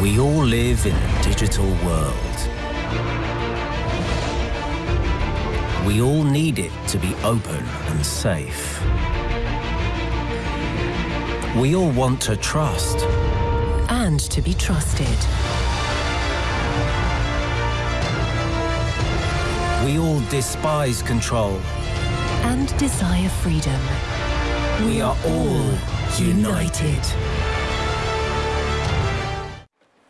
We all live in a digital world. We all need it to be open and safe. We all want to trust. and to be trusted. We all despise control. and desire freedom. We are all united.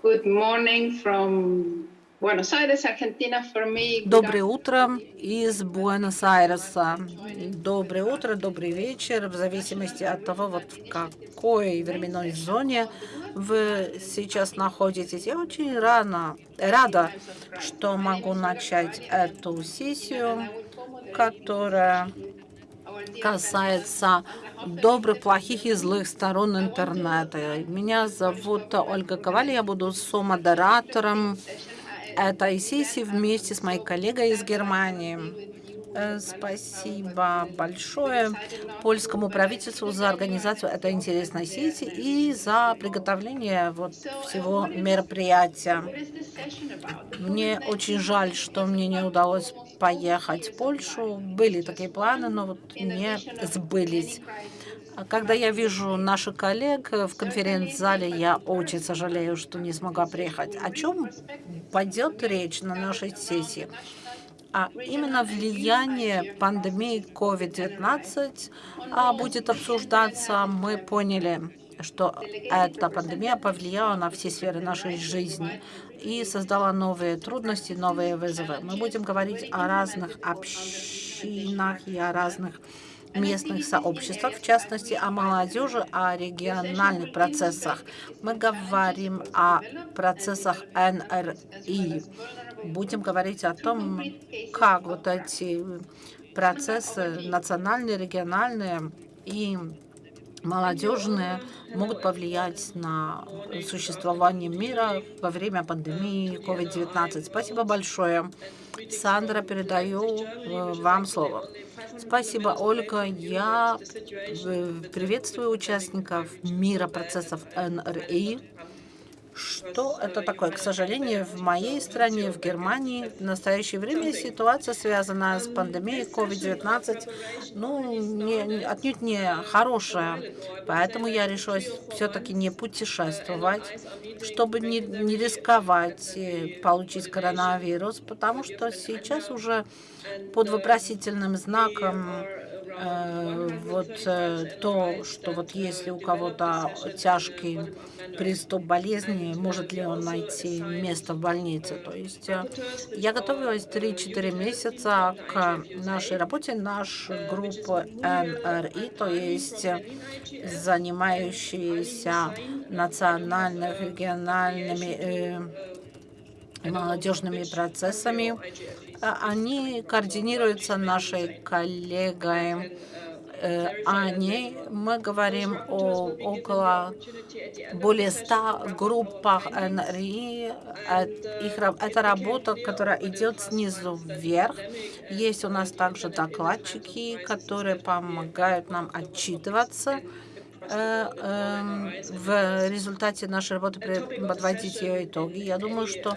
Good morning from Buenos Aires, Argentina for me. Доброе утро из Буэнос-Айреса. Доброе утро, добрый вечер, в зависимости от того, вот в какой временной зоне вы сейчас находитесь. Я очень рано, рада, что могу начать эту сессию, которая касается добрых, плохих и злых сторон интернета. Меня зовут Ольга Коваль, я буду сомодератором этой сессии вместе с моей коллегой из Германии. Э, Спасибо большое польскому правительству за организацию этой интересной сессии и за приготовление вот всего мероприятия. Мне очень жаль, что мне не удалось поехать в Польшу. Были такие планы, но вот не сбылись. А Когда я вижу наших коллег в конференц-зале, я очень сожалею, что не смогла приехать. О чем пойдет речь на нашей сессии? А именно влияние пандемии COVID-19 а, будет обсуждаться. Мы поняли, что эта пандемия повлияла на все сферы нашей жизни и создала новые трудности, новые вызовы. Мы будем говорить о разных общинах и о разных местных сообществах, в частности, о молодежи, о региональных процессах. Мы говорим о процессах НРИ. Будем говорить о том, как вот эти процессы национальные, региональные и молодежные могут повлиять на существование мира во время пандемии COVID-19. Спасибо большое. Сандра, передаю э, вам слово. Спасибо, Ольга. Я э, приветствую участников мира процессов НРИ. Что это такое? К сожалению, в моей стране, в Германии, в настоящее время ситуация, связанная с пандемией COVID-19, ну, не, отнюдь не хорошая. Поэтому я решилась все-таки не путешествовать, чтобы не, не рисковать получить коронавирус, потому что сейчас уже под вопросительным знаком вот э, то, что вот если у кого-то тяжкий приступ болезни, может ли он найти место в больнице. То есть э, я готовилась 3-4 месяца к нашей работе, наша группа НРИ, то есть э, занимающиеся национальными, региональными э, молодежными процессами. А Они координируются нашей коллегой э, Аней. Мы говорим о около более 100 группах НРИ. Э, это работа, которая идет снизу вверх. Есть у нас также докладчики, которые помогают нам отчитываться э, в результате нашей работы подводить ее итоги. Я думаю, что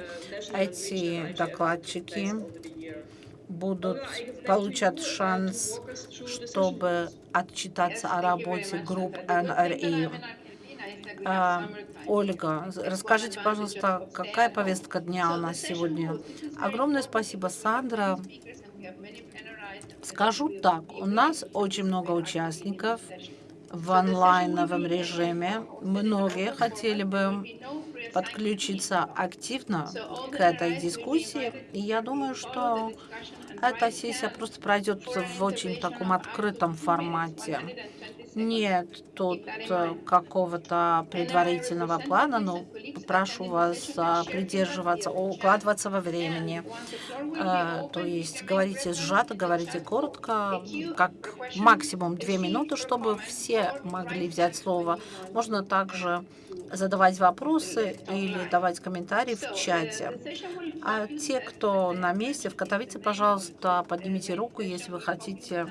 эти докладчики будут получат шанс, чтобы отчитаться о работе групп НРИ. А, Ольга, расскажите, пожалуйста, какая повестка дня у нас сегодня? Огромное спасибо, Сандра. Скажу так, у нас очень много участников в онлайновом режиме. Многие хотели бы подключиться активно к этой дискуссии. И я думаю, что эта сессия просто пройдет в очень таком открытом формате. Нет тут э, какого-то предварительного плана, но попрошу вас а, придерживаться, укладываться во времени. Э, То есть говорите сжато, говорите коротко, как максимум две минуты, чтобы все могли взять слово. Можно также задавать вопросы или давать комментарии в чате. А те, кто на месте в Катовице, пожалуйста, поднимите руку, если вы хотите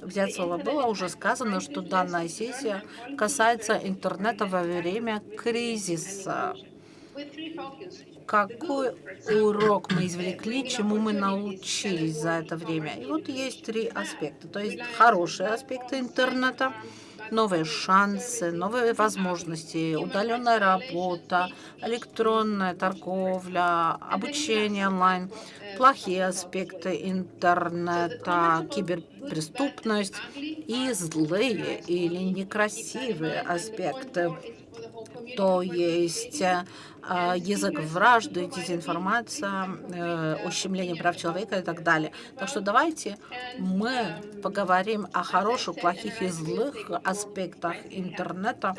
взять слово. Было уже сказано, что данная сессия касается интернета во время кризиса. какой урок мы извлекли, чему мы научились за это время. И вот есть три аспекта. То есть хорошие аспекты интернета, новые шансы, новые возможности, удаленная работа, электронная торговля, обучение онлайн, плохие аспекты интернета, киберпреступность и злые или некрасивые аспекты то есть а, язык вражды, дезинформация, э, ущемление прав человека и так далее. Так что давайте мы поговорим о хороших, плохих и злых аспектах интернета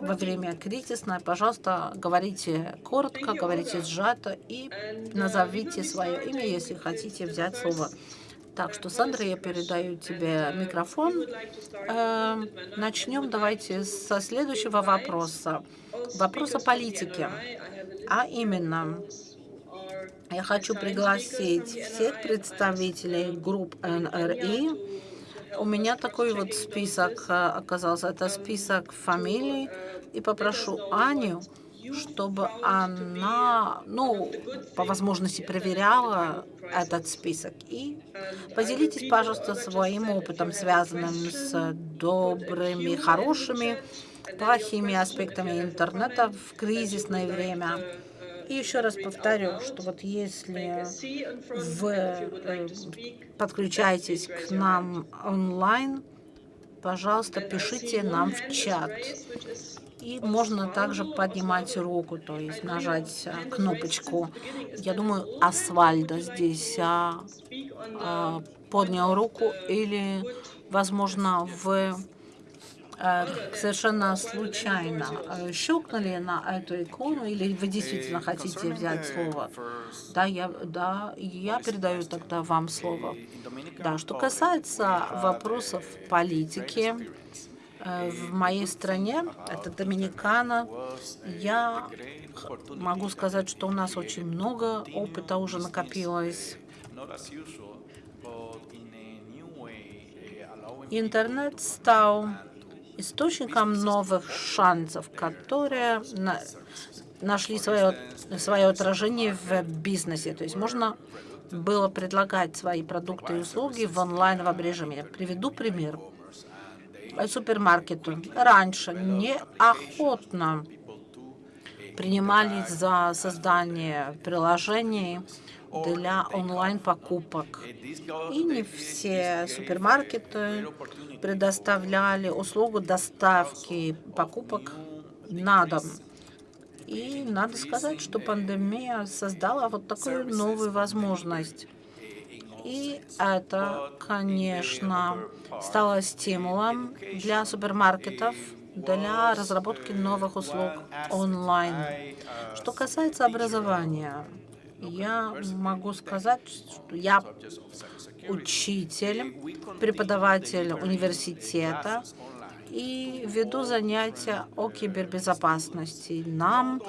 во время кризисной. Пожалуйста, говорите коротко, говорите сжато и назовите свое имя, если хотите взять слово. Так что, Сандра, я передаю тебе микрофон. Э, начнем давайте со следующего вопроса. Вопрос о политике. А именно, я хочу пригласить всех представителей групп НРИ. У меня такой вот список э, оказался. Это список фамилий. И попрошу Аню чтобы она, ну, по возможности проверяла этот список. И поделитесь, пожалуйста, своим опытом, связанным с добрыми, хорошими, плохими аспектами интернета в кризисное время. И еще раз повторю, что вот если вы э, подключаетесь к нам онлайн, пожалуйста, пишите нам в чат. И можно также поднимать руку, то есть нажать э, кнопочку. Я думаю, Асвальда здесь а, а, поднял руку или, возможно, вы а, совершенно случайно щелкнули на эту икону, или вы действительно хотите взять слово? Да, я, да, я передаю тогда вам слово. Да, что касается вопросов политики, Э, в моей стране, это Доминикана, я могу сказать, что у нас очень много опыта уже накопилось. Интернет стал источником новых шансов, которые на, нашли свое, свое отражение в бизнесе. То есть можно было предлагать свои продукты и услуги в онлайновом режиме. Приведу пример супермаркету раньше неохотно принимались за создание приложений для онлайн-покупок. И не все супермаркеты предоставляли услугу доставки покупок на дом. И надо сказать, что пандемия создала вот такую новую возможность. И это, конечно, стало стимулом для супермаркетов для разработки новых услуг онлайн. Что касается образования, я могу сказать, что я учитель, преподаватель университета и веду занятия о кибербезопасности. Нам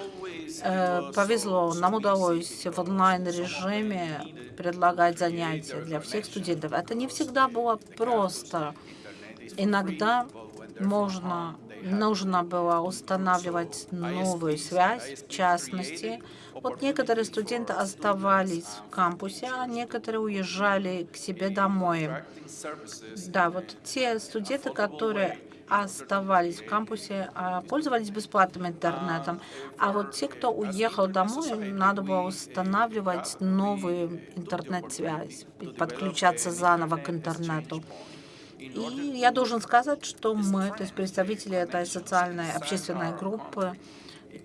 э, повезло, нам удалось в онлайн-режиме предлагать занятия для всех студентов. Это не всегда было просто. Иногда можно, нужно было устанавливать новую связь, в частности. Вот некоторые студенты оставались в кампусе, а некоторые уезжали к себе домой. Да, вот те студенты, которые оставались в кампусе, а пользовались бесплатным интернетом. А вот те, кто уехал домой, надо было устанавливать новую интернет-связь, подключаться заново к интернету. И я должен сказать, что мы, то есть представители этой социальной общественной группы,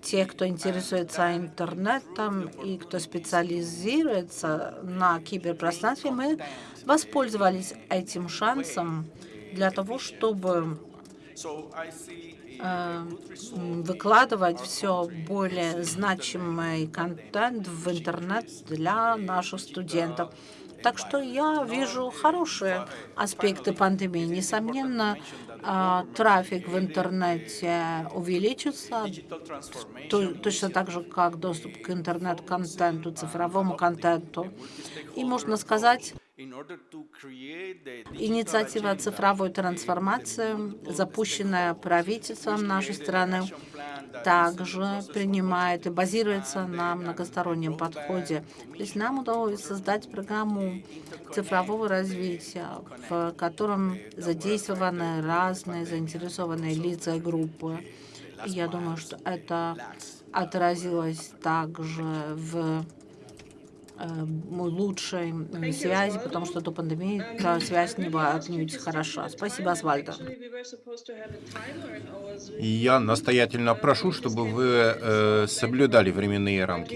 те, кто интересуется интернетом и кто специализируется на киберпространстве, мы воспользовались этим шансом для того, чтобы выкладывать все более значимый контент в интернет для наших студентов. Так что я вижу хорошие аспекты пандемии. Несомненно, э, трафик в интернете увеличится, точно так же, как доступ к интернет-контенту, цифровому контенту. И можно сказать, Инициатива цифровой трансформации, запущенная правительством нашей страны, также принимает и базируется на многостороннем подходе. То есть нам удалось создать программу цифрового развития, в котором задействованы разные заинтересованные лица и группы. Я думаю, что это отразилось также в Э, лучшей связи, потому что до пандемии эта связь не была отнюдь хороша. Спасибо, Асвальдо. Я настоятельно прошу, чтобы вы э, соблюдали временные рамки.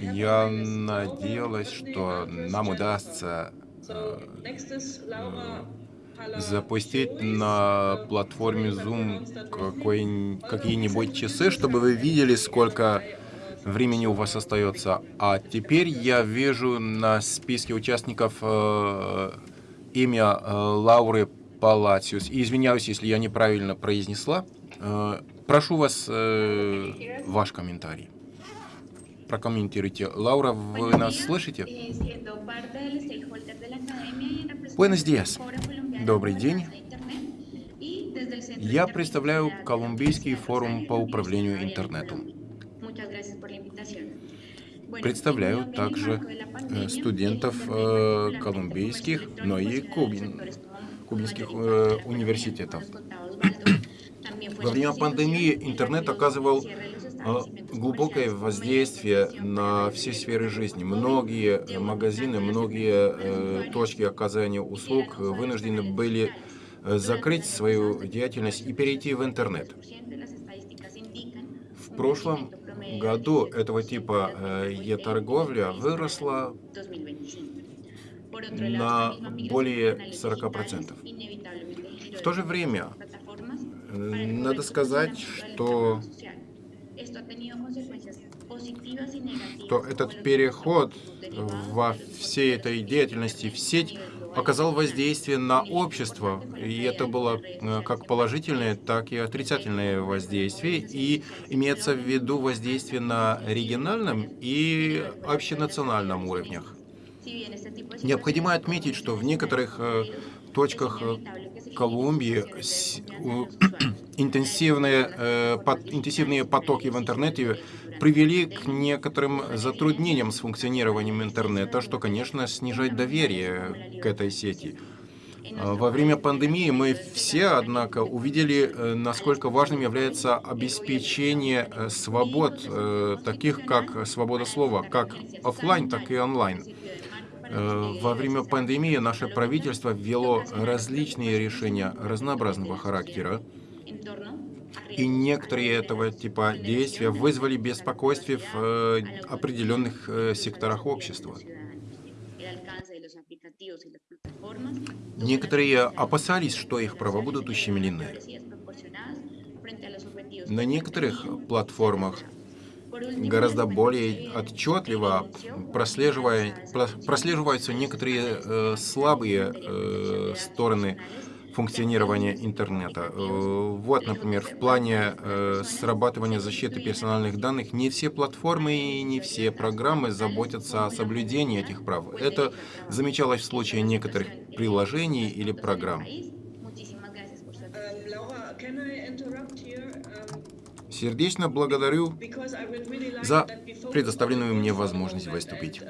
Я надеялась, что нам удастся э, запустить на платформе Zoom какие-нибудь часы, чтобы вы видели, сколько времени у вас остается. А теперь я вижу на списке участников э, имя э, Лауры Палациус. И извиняюсь, если я неправильно произнесла. Э, прошу вас э, ваш комментарий. Прокомментируйте. Лаура, вы нас слышите? Buenos días. Добрый день. Я представляю Колумбийский форум по управлению интернетом. Представляю также э, студентов э, колумбийских, но и кубин, кубинских э, университетов. Во время пандемии интернет оказывал глубокое воздействие на все сферы жизни. Многие магазины, многие точки оказания услуг вынуждены были закрыть свою деятельность и перейти в интернет. В прошлом году этого типа э, e-торговля выросла на более 40%. В то же время, э, надо сказать, что, что этот переход во всей этой деятельности в сеть оказал воздействие на общество, и это было э, как положительное, так и отрицательное воздействие, и имеется в виду воздействие на региональном и общенациональном уровнях. Необходимо отметить, что в некоторых э, точках э, Колумбии интенсивные, интенсивные потоки в интернете привели к некоторым затруднениям с функционированием интернета, что, конечно, снижает доверие к этой сети. Во время пандемии мы все, однако, увидели, э, насколько важным является обеспечение э, свобод, э, таких как свобода слова, как офлайн, так и онлайн. Во время пандемии наше правительство ввело различные решения разнообразного характера, и некоторые этого типа действия вызвали беспокойство в э, определенных э, секторах общества. Некоторые опасались, что их права будут ущемлены. На некоторых платформах гораздо более отчетливо прослеживаются некоторые э, слабые э, стороны функционирования интернета. Э, вот, например, в плане э, срабатывания защиты персональных данных не все платформы и не все программы заботятся о соблюдении этих прав. Это замечалось в случае некоторых приложений или программ. Сердечно благодарю за предоставленную мне возможность выступить.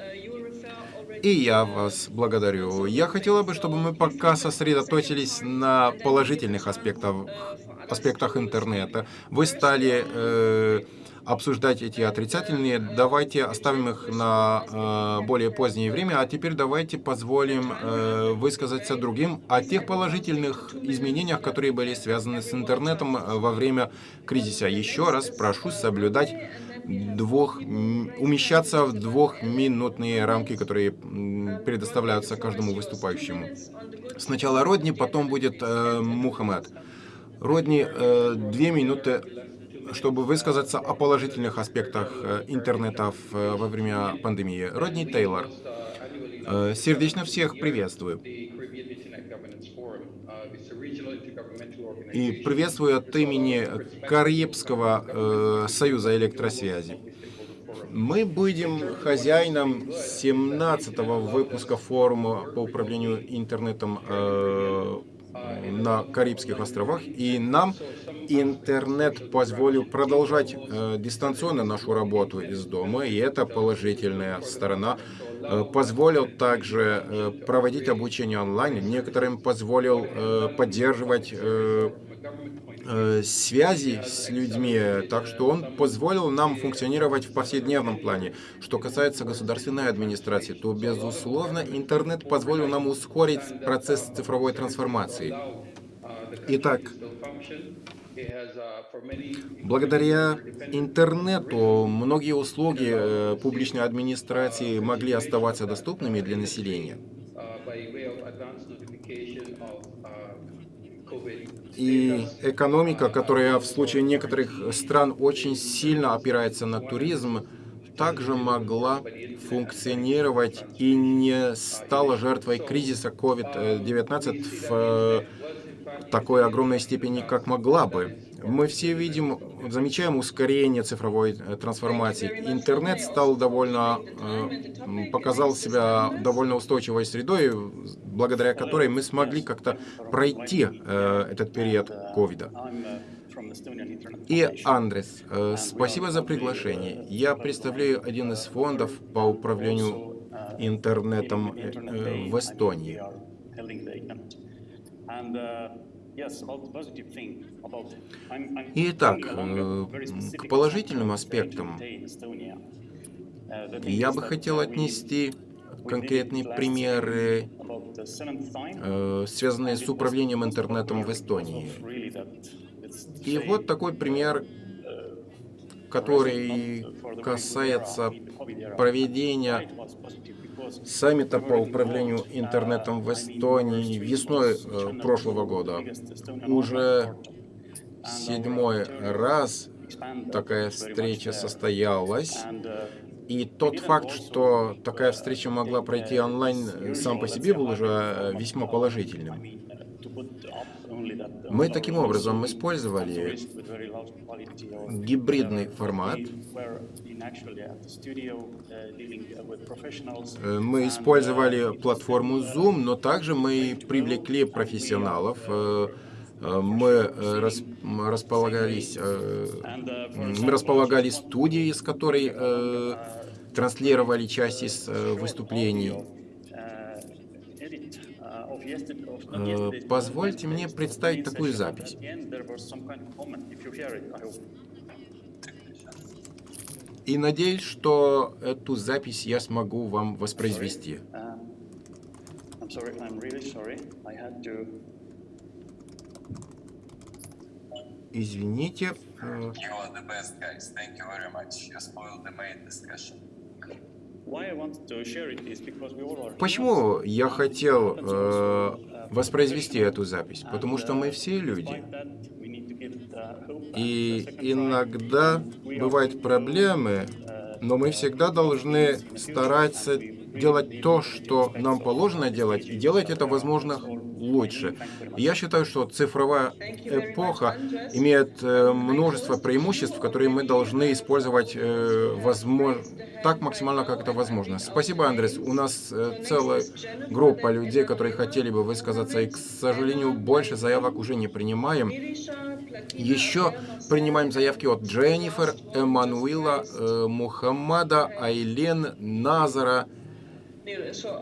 И я вас благодарю. Я хотела бы, чтобы мы пока сосредоточились на положительных аспектах, аспектах интернета. Вы стали э, обсуждать эти отрицательные. Давайте оставим их на э, более позднее время. А теперь давайте позволим э, высказаться другим о тех положительных изменениях, которые были связаны с интернетом во время кризиса. Еще раз прошу соблюдать двух, умещаться в двухминутные рамки, которые предоставляются каждому выступающему. Сначала Родни, потом будет э, Мухаммед. Родни, э, две минуты, чтобы высказаться о положительных аспектах э, интернета э, во время пандемии. Родни Тейлор. Сердечно всех приветствую. И приветствую от имени Карибского э, союза электросвязи. Мы будем хозяином 17-го выпуска форума по управлению интернетом э, на Карибских островах, и нам интернет позволил продолжать э, дистанционно нашу работу из дома, и это положительная сторона. Э, позволил также э, проводить обучение онлайн, некоторым позволил поддерживать э, э, связи с людьми, так что он позволил нам функционировать в повседневном плане. Что касается государственной администрации, то, безусловно, интернет позволил нам ускорить процесс цифровой трансформации. Итак, благодаря интернету многие услуги э, публичной администрации могли оставаться доступными для населения. И экономика, которая в случае некоторых стран очень сильно опирается на туризм, также могла функционировать и не стала жертвой кризиса COVID-19 в э, такой огромной степени, как могла бы. Мы все видим, замечаем ускорение цифровой э, трансформации. Интернет стал довольно, э, показал себя довольно устойчивой средой, благодаря которой мы смогли как-то пройти э, этот период ковида. И, Андрес, спасибо за приглашение. Я представляю один из фондов по управлению интернетом в Эстонии. Итак, э, к положительным аспектам я бы хотел отнести конкретные примеры, э, связанные с управлением интернетом в Эстонии. И вот такой пример, который касается проведения саммита по управлению интернетом в Эстонии весной э, прошлого года. Уже седьмой раз такая встреча состоялась. И тот факт, что такая встреча могла пройти онлайн, сам по себе был уже весьма положительным. Мы таким образом использовали гибридный формат. Э, мы использовали платформу Zoom, но также мы привлекли профессионалов. Э, э, мы располагались, мы располагали студией, с которой транслировали часть из выступлений. Позвольте мне представить такую запись. И надеюсь, что эту запись я смогу вам воспроизвести. Извините. Почему я хотел э, воспроизвести эту запись? Потому что мы все люди. И иногда бывают проблемы, но мы всегда должны стараться делать то, что нам положено делать, и делать это, возможно, лучше. Я считаю, что цифровая эпоха имеет э, множество преимуществ, которые мы должны использовать э, возможно, так максимально, как это возможно. Спасибо, Андрес. У нас э, целая группа людей, которые хотели бы высказаться, и, к сожалению, больше заявок уже не принимаем. Еще принимаем заявки от Дженнифер, Эммануила, Мухаммада, Айлен, Назара.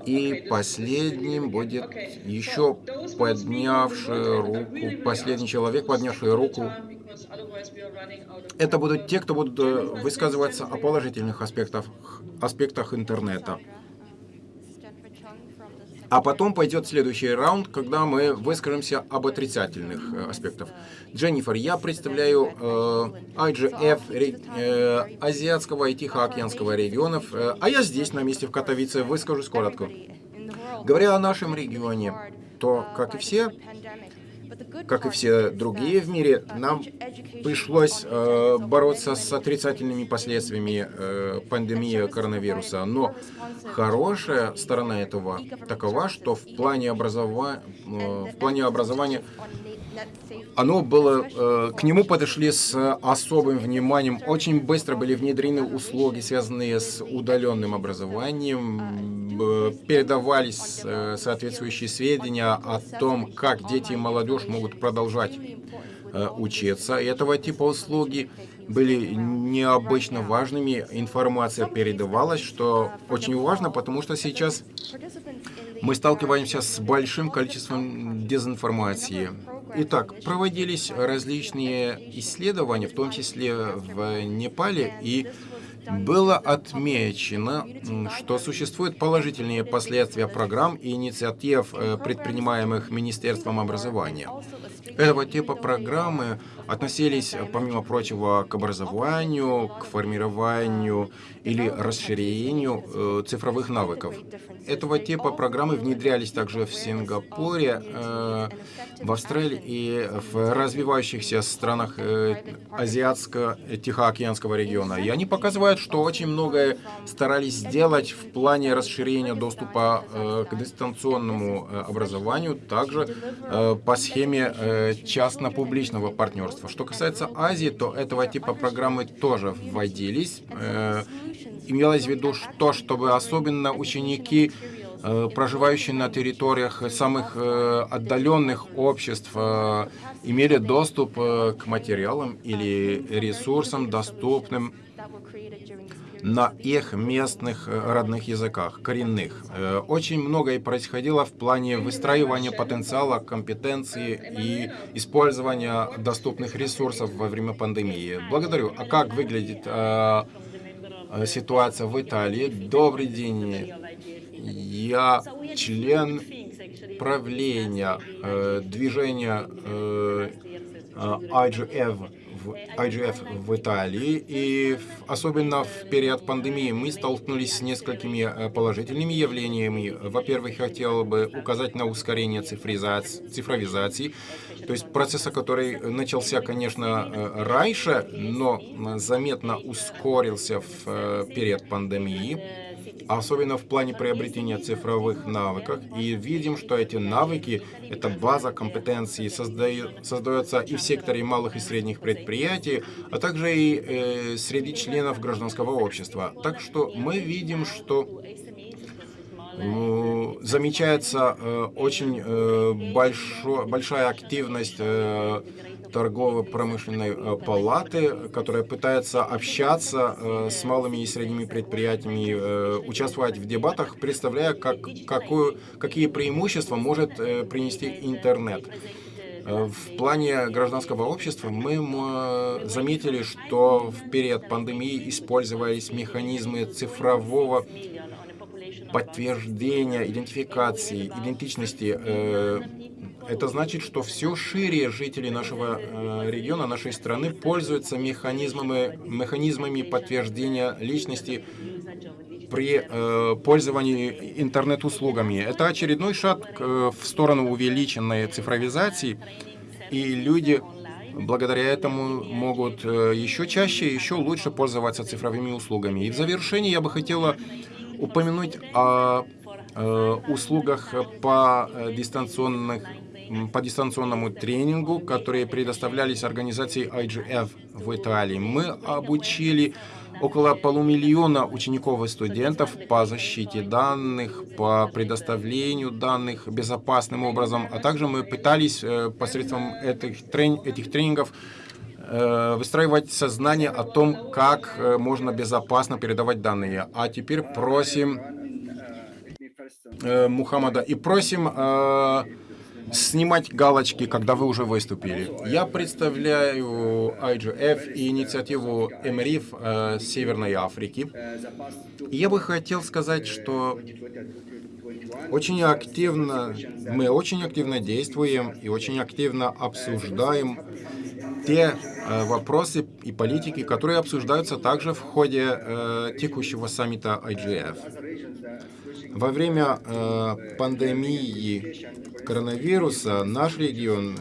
И последним будет еще поднявший руку, последний человек, поднявший руку. Это будут те, кто будут э, высказываться о положительных аспектах, аспектах интернета. А потом пойдет следующий раунд, когда мы выскажемся об отрицательных э, аспектах. Дженнифер, я представляю э, IGF э, Азиатского и Тихоокеанского регионов, э, а я здесь, на месте в Катовице, выскажусь коротко. Говоря о нашем регионе, то, как и все, как и все другие в мире, нам пришлось э, бороться с отрицательными последствиями э, пандемии коронавируса. Но хорошая сторона этого такова, что в плане, образова... э, в плане образования оно было, э, к нему подошли с особым вниманием. Очень быстро были внедрены услуги, связанные с удаленным образованием. Передавались э, соответствующие сведения о том, как дети и молодежь могут продолжать э, учиться. Этого типа услуги были необычно важными, информация передавалась, что очень важно, потому что сейчас мы сталкиваемся с большим количеством дезинформации. Итак, проводились различные исследования, в том числе в Непале, и было отмечено, что существуют положительные последствия программ и инициатив, э, предпринимаемых Министерством образования. Этого типа программы относились, помимо прочего, к образованию, к формированию или расширению э, цифровых навыков. Этого типа программы внедрялись также в Сингапуре, э, в Австралии и в развивающихся странах э, Азиатско-Тихоокеанского региона. И они показывают, что очень многое старались сделать в плане расширения доступа э, к дистанционному э, образованию, также э, по схеме э, частно-публичного партнерства. Что касается Азии, то этого типа программы тоже вводились. Э, имелось в виду то, чтобы особенно ученики, э, проживающие на территориях самых э, отдаленных обществ, имели доступ к материалам или ресурсам, доступным на их местных родных языках, коренных. Очень многое происходило в плане выстраивания потенциала, компетенции и использования доступных ресурсов во время пандемии. Благодарю. А как выглядит Э, ситуация в Италии. Добрый день. Я член правления э, движения э, IGF IGF в Италии, и особенно в период пандемии мы столкнулись с несколькими э, положительными явлениями. Во-первых, хотел бы указать на ускорение цифровизации, то есть процесса, который начался, конечно, э, раньше, но заметно ускорился в э, период пандемии особенно в плане приобретения цифровых навыков. И видим, что эти навыки, эта база компетенций создает, создается и в секторе малых и средних предприятий, а также и э, среди членов гражданского общества. Так что мы видим, что замечается э, очень э, большо, большая активность э, торгово-промышленной палаты, которая пытается общаться с малыми и средними предприятиями, участвовать в дебатах, представляя, как, какую, какие преимущества может принести интернет. В плане гражданского общества мы заметили, что в период пандемии использовались механизмы цифрового подтверждения, идентификации, идентичности это значит, что все шире жители нашего э, региона, нашей страны пользуются механизмами, механизмами подтверждения личности при э, пользовании интернет-услугами. Это очередной шаг э, в сторону увеличенной цифровизации, и люди благодаря этому могут э, еще чаще, еще лучше пользоваться цифровыми услугами. И в завершении я бы хотела упомянуть о э, услугах по э, дистанционных по дистанционному тренингу, которые предоставлялись организацией IGF в Италии. Мы обучили около полумиллиона учеников и студентов по защите данных, по предоставлению данных безопасным образом, а также мы пытались э, посредством этих, трени этих тренингов выстраивать сознание о том, как э, можно безопасно передавать данные. А теперь просим Мухаммада и просим снимать галочки, когда вы уже выступили. Я представляю IGF и инициативу МРИФ э, Северной Африки. Я бы хотел сказать, что очень активно, мы очень активно действуем и очень активно обсуждаем те э, вопросы и политики, которые обсуждаются также в ходе э, текущего саммита IGF. Во время э, пандемии коронавируса наш регион,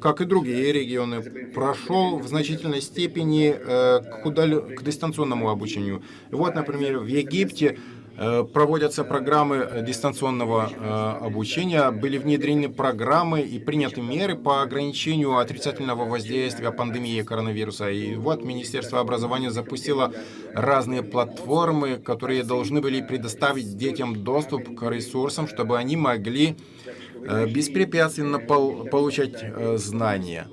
как и другие регионы, прошел в значительной степени э, к, удал... к дистанционному обучению. Вот, например, в Египте проводятся программы дистанционного э, обучения, были внедрены программы и приняты меры по ограничению отрицательного воздействия пандемии коронавируса. И вот Министерство образования запустило разные платформы, которые должны были предоставить детям доступ к ресурсам, чтобы они могли Э, беспрепятственно получать э, знания.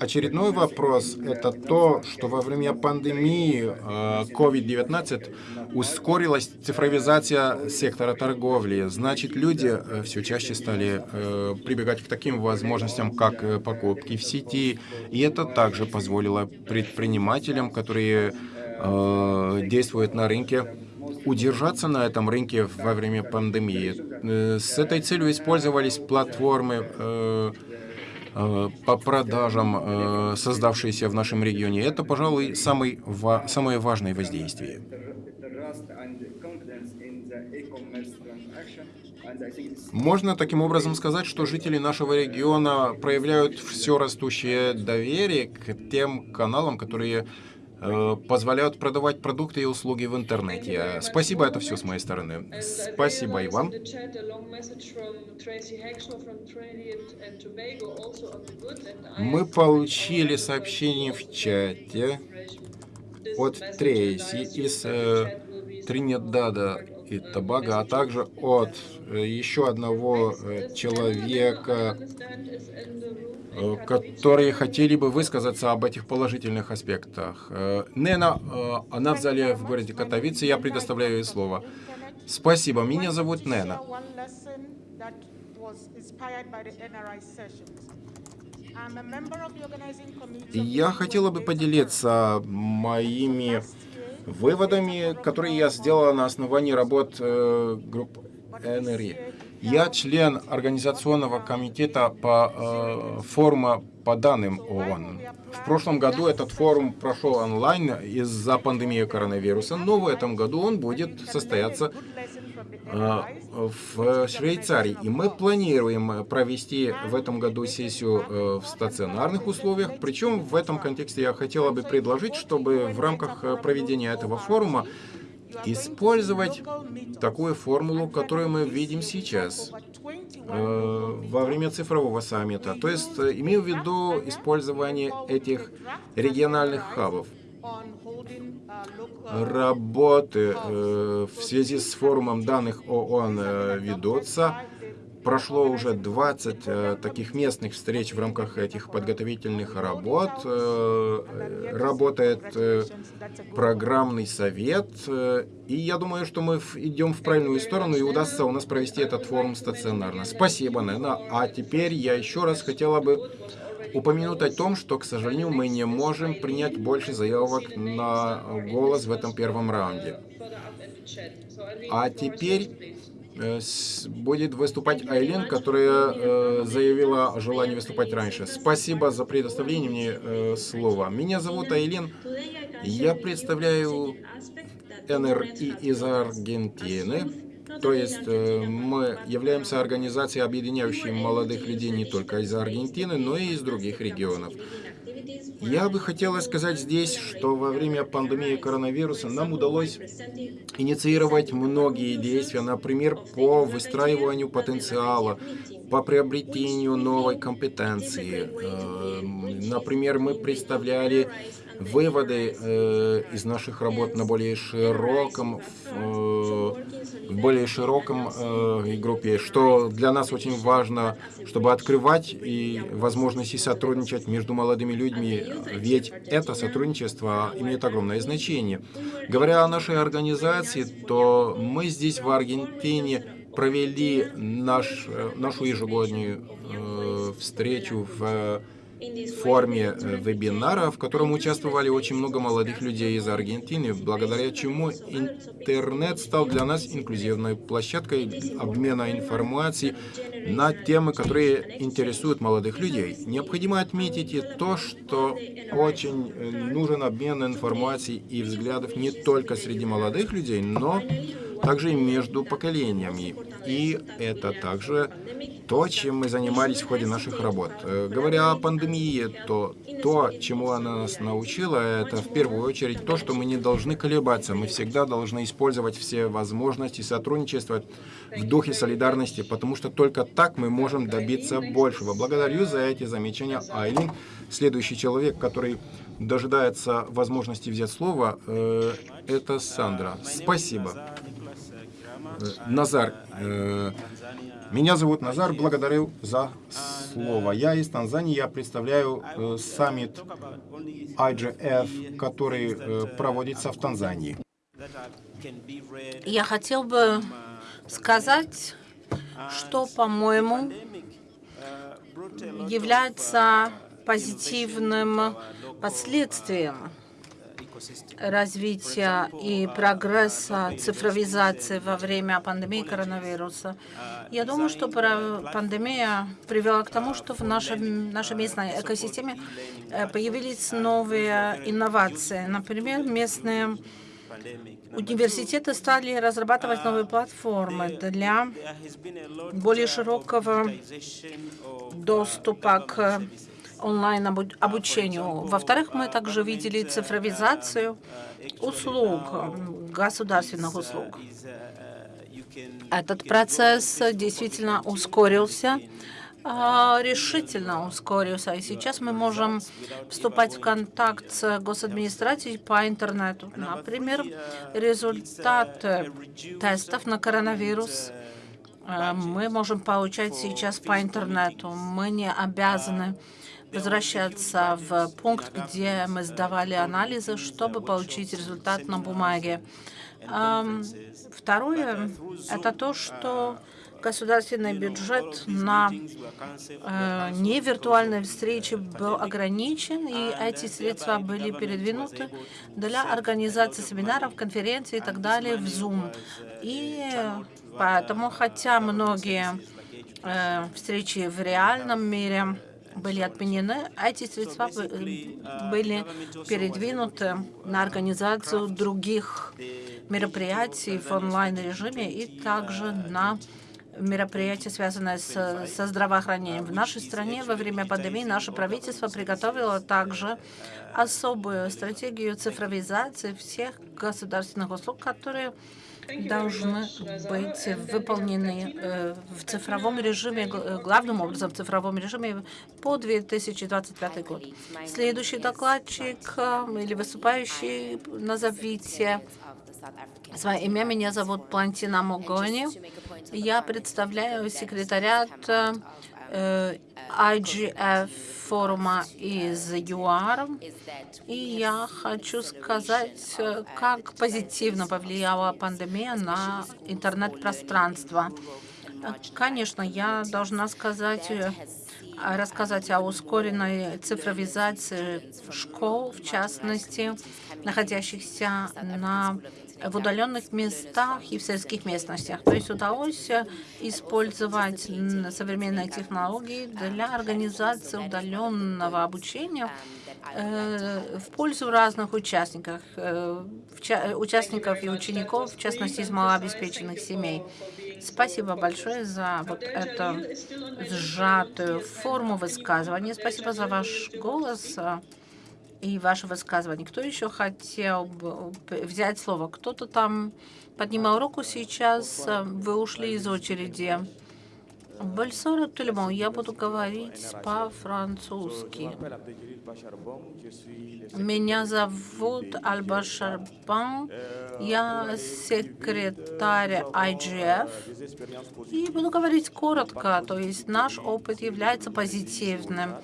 Очередной вопрос – это то, что во время пандемии э, COVID-19 ускорилась цифровизация сектора торговли. Значит, люди э, все чаще стали э, прибегать к таким возможностям, как покупки в сети. И это также позволило предпринимателям, которые действуют на рынке, удержаться на этом рынке во время пандемии. С этой целью использовались платформы Э, по продажам, э, создавшиеся в нашем регионе, это, пожалуй, самый, самое важное воздействие. Можно таким образом сказать, что жители нашего региона проявляют все растущее доверие к тем каналам, которые Э, позволяют продавать продукты и услуги в интернете. Спасибо, это все с моей стороны. Спасибо и вам. Мы получили сообщение в чате от Трейси из э, Тринидада и Табага, а также от э, еще одного э, человека, Э, которые хотели бы высказаться об этих положительных аспектах. Э, Нена, э, она в зале в городе Катовице, я предоставляю ей слово. Спасибо, меня зовут Нена. Я хотела бы поделиться моими выводами, которые я сделала на основании работ группы НРИ. Я член Организационного комитета по э, форума по данным ООН. В прошлом году этот форум прошел онлайн из-за пандемии коронавируса, но в этом году он будет состояться э, в Швейцарии. И мы планируем провести в этом году сессию э, в стационарных условиях. Причем в этом контексте я хотела бы предложить, чтобы в рамках э, проведения этого форума использовать такую формулу, которую мы видим сейчас э, во время цифрового саммита. То есть э, имею в виду использование этих региональных хабов. Работы э, в связи с форумом данных ООН э, ведутся. Прошло уже 20 э, таких местных встреч в рамках этих подготовительных работ. Э, работает э, программный совет. Э, и я думаю, что мы идем в правильную сторону, и удастся у нас провести этот форум стационарно. Спасибо, Нена. А теперь я еще раз хотела бы упомянуть о том, что, к сожалению, мы не можем принять больше заявок на голос в этом первом раунде. А теперь Э, будет выступать Айлин, которая э, заявила о желании выступать раньше. Спасибо за предоставление мне э, слова. Меня зовут Айлин. Я представляю НРИ из Аргентины. То есть мы являемся организацией, объединяющей молодых людей не только из Аргентины, но и из других регионов. Я бы хотела сказать здесь, что во время пандемии коронавируса нам удалось инициировать многие действия, например, по выстраиванию потенциала, по приобретению новой компетенции. Э, например, мы представляли выводы э, из наших работ на более широком, э, более широком э, группе, что для нас очень важно, чтобы открывать и возможности сотрудничать между молодыми людьми, ведь это сотрудничество имеет огромное значение. Говоря о нашей организации, то мы здесь в Аргентине провели наш, э, нашу ежегодную э, встречу в форме э, вебинара, в котором участвовали очень много молодых людей из Аргентины, благодаря чему интернет стал для нас инклюзивной площадкой обмена информацией на темы, которые интересуют молодых людей. Необходимо отметить и то, что очень э, нужен обмен информацией и взглядов не только среди молодых людей, но также и между поколениями. И это также то, чем мы занимались в ходе наших работ. Э, говоря о пандемии, то то, чему она нас научила, это в первую очередь то, что мы не должны колебаться. Мы всегда должны использовать все возможности сотрудничества в духе солидарности, потому что только так мы можем добиться большего. Благодарю за эти замечания, Айлин. Следующий человек, который дожидается возможности взять слово, э, это Сандра. Спасибо. Назар. Меня зовут Назар, благодарю за слово. Я из Танзании, я представляю э, саммит IGF, который э, проводится в Танзании. Я хотел бы сказать, что, по-моему, является позитивным последствием развития и прогресса цифровизации во время пандемии коронавируса. Я думаю, что пандемия привела к тому, что в нашем, нашей местной экосистеме э, появились новые инновации. Например, местные Университеты стали разрабатывать новые платформы для более широкого доступа к онлайн-обучению. Во-вторых, мы также видели цифровизацию услуг, государственных услуг. Этот процесс действительно ускорился, а, решительно ускорился. И сейчас мы можем вступать в контакт с госадминистрацией по интернету. Например, результаты тестов на коронавирус а, мы можем получать сейчас по интернету. Мы не обязаны возвращаться в пункт, где мы сдавали анализы, чтобы получить результат на бумаге. Второе – это то, что государственный бюджет на э, невиртуальной встрече был ограничен, и эти средства были передвинуты для организации семинаров, конференций и так далее в Zoom. И поэтому, хотя многие э, встречи в реальном мире были отменены, а эти средства были передвинуты на организацию других мероприятий в онлайн-режиме и также на мероприятия, связанные с, со здравоохранением. В нашей стране во время пандемии наше правительство приготовило также особую стратегию цифровизации всех государственных услуг, которые должны быть выполнены э, в цифровом режиме, главным образом в цифровом режиме по 2025 год. Следующий докладчик э, или выступающий, назовите свое имя. Меня зовут Плантина Могони. Я представляю секретариат э, IGF форума из ЮАР. И я хочу сказать, как позитивно повлияла пандемия на интернет-пространство. Конечно, я должна сказать, рассказать о ускоренной цифровизации школ, в частности, находящихся на в удаленных местах и в сельских местностях. То есть удалось использовать современные технологии для организации удаленного обучения э, в пользу разных участников, э, участников и учеников, в частности, из малообеспеченных семей. Спасибо большое за вот эту сжатую форму высказывания. Спасибо за ваш голос и ваше высказывание. Кто еще хотел бы взять слово? Кто-то там поднимал руку сейчас. Вы ушли из очереди. Бальсора Тульмон, я буду говорить по-французски. Меня зовут Альба Шарбан, я секретарь IGF, и буду говорить коротко, то есть наш опыт является позитивным.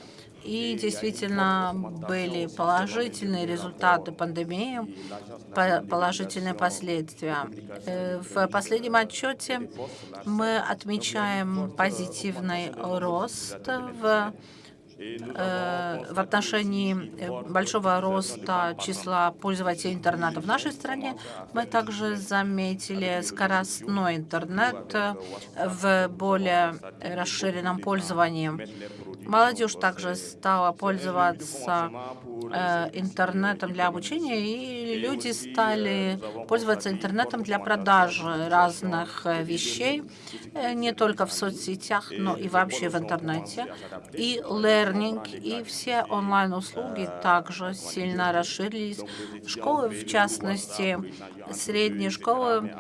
И действительно были положительные результаты пандемии, положительные последствия. Э, в последнем отчете мы отмечаем позитивный рост в э, в отношении э, большого роста числа пользователей интернета в нашей стране, мы также заметили скоростной интернет в более расширенном пользовании. Молодежь также стала пользоваться э, интернетом для обучения, и люди стали пользоваться интернетом для продажи разных э, вещей, э, не только в соцсетях, но и вообще в интернете. И learning, и все онлайн-услуги также сильно расширились. Школы, в частности, средние школы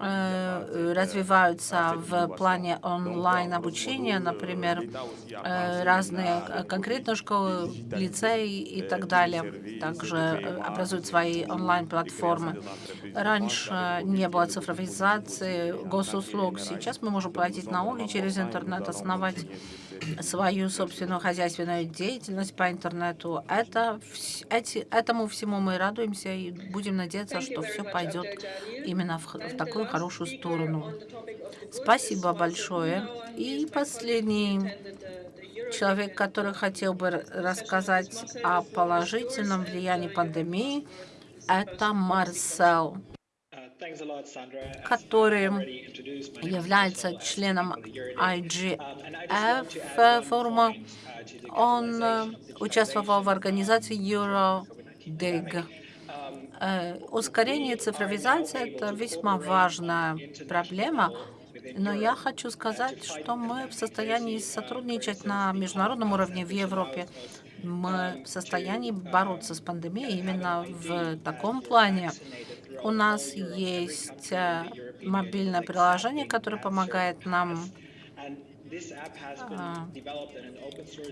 э, развиваются в плане онлайн-обучения, например, э, разные конкретные школы, лицеи и так далее. Также образуют свои онлайн-платформы. Раньше не было цифровизации госуслуг. Сейчас мы можем платить налоги через интернет, основать свою собственную хозяйственную деятельность по интернету. Это, эти, этому всему мы радуемся и будем надеяться, что все пойдет именно в, в такую хорошую сторону. Спасибо большое. И последний человек, который хотел бы рассказать о положительном влиянии пандемии, это Марсел который является членом IGF форума. Он э, участвовал в организации EuroDig. Э, ускорение цифровизации – это весьма важная проблема, но я хочу сказать, что мы в состоянии сотрудничать на международном уровне в Европе. Мы в состоянии бороться с пандемией именно в таком плане. У нас есть э, мобильное приложение, которое помогает нам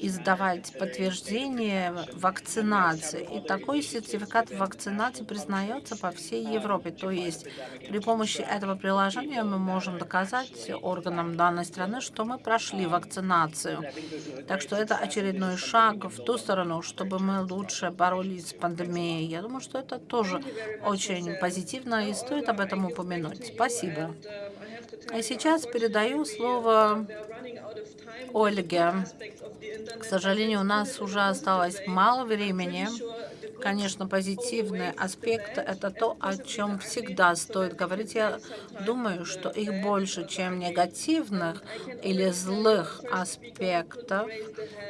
издавать подтверждение вакцинации. И такой сертификат вакцинации признается по всей Европе. То есть при помощи этого приложения мы можем доказать органам данной страны, что мы прошли вакцинацию. Так что это очередной шаг в ту сторону, чтобы мы лучше боролись с пандемией. Я думаю, что это тоже очень позитивно и стоит об этом упомянуть. Спасибо. А сейчас передаю слово Ольге. К сожалению, у нас уже осталось мало времени. Конечно, позитивный аспект – это то, о чем всегда стоит говорить. Я думаю, что их больше, чем негативных или злых аспектов.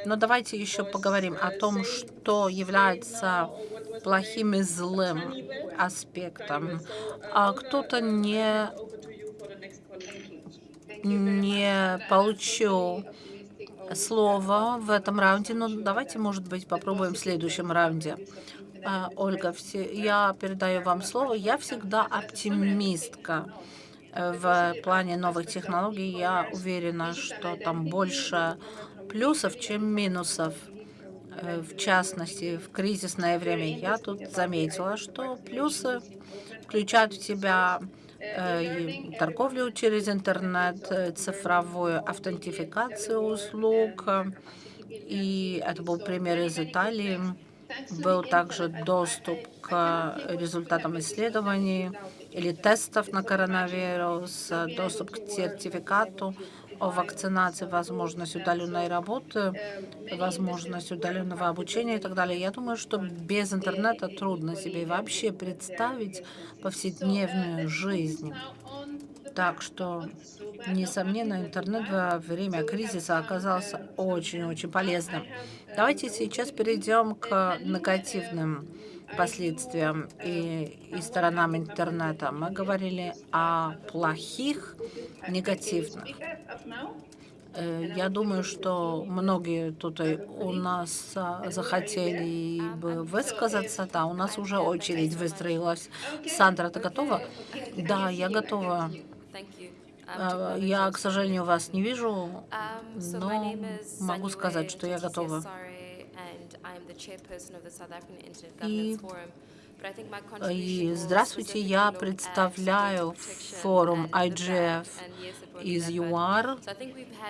Но давайте еще поговорим о том, что является плохим и злым аспектом. А кто-то не не получу слово в этом раунде, но давайте, может быть, попробуем в следующем раунде. А, Ольга, я передаю вам слово. Я всегда оптимистка в плане новых технологий. Я уверена, что там больше плюсов, чем минусов. Э, в частности, в кризисное время я тут заметила, что плюсы включают в себя торговлю через интернет, э, цифровую аутентификацию услуг. И это был пример из Италии. Был также доступ к результатам исследований или тестов на коронавирус, доступ к сертификату вакцинации, возможность удаленной работы, возможность удаленного обучения и так далее. Я думаю, что без интернета трудно себе вообще представить повседневную жизнь. Так что, несомненно, интернет во время кризиса оказался очень-очень полезным. Давайте сейчас перейдем к негативным последствиям и, и сторонам интернета. Мы говорили о плохих, негативных. Э, я думаю, что многие тут у нас а, захотели бы высказаться. Да, у нас уже очередь выстроилась. Сандра, ты готова? Да, я готова. А, я, к сожалению, вас не вижу, но могу сказать, что я готова. И, и здравствуйте, я представляю форум IGF из ЮАР,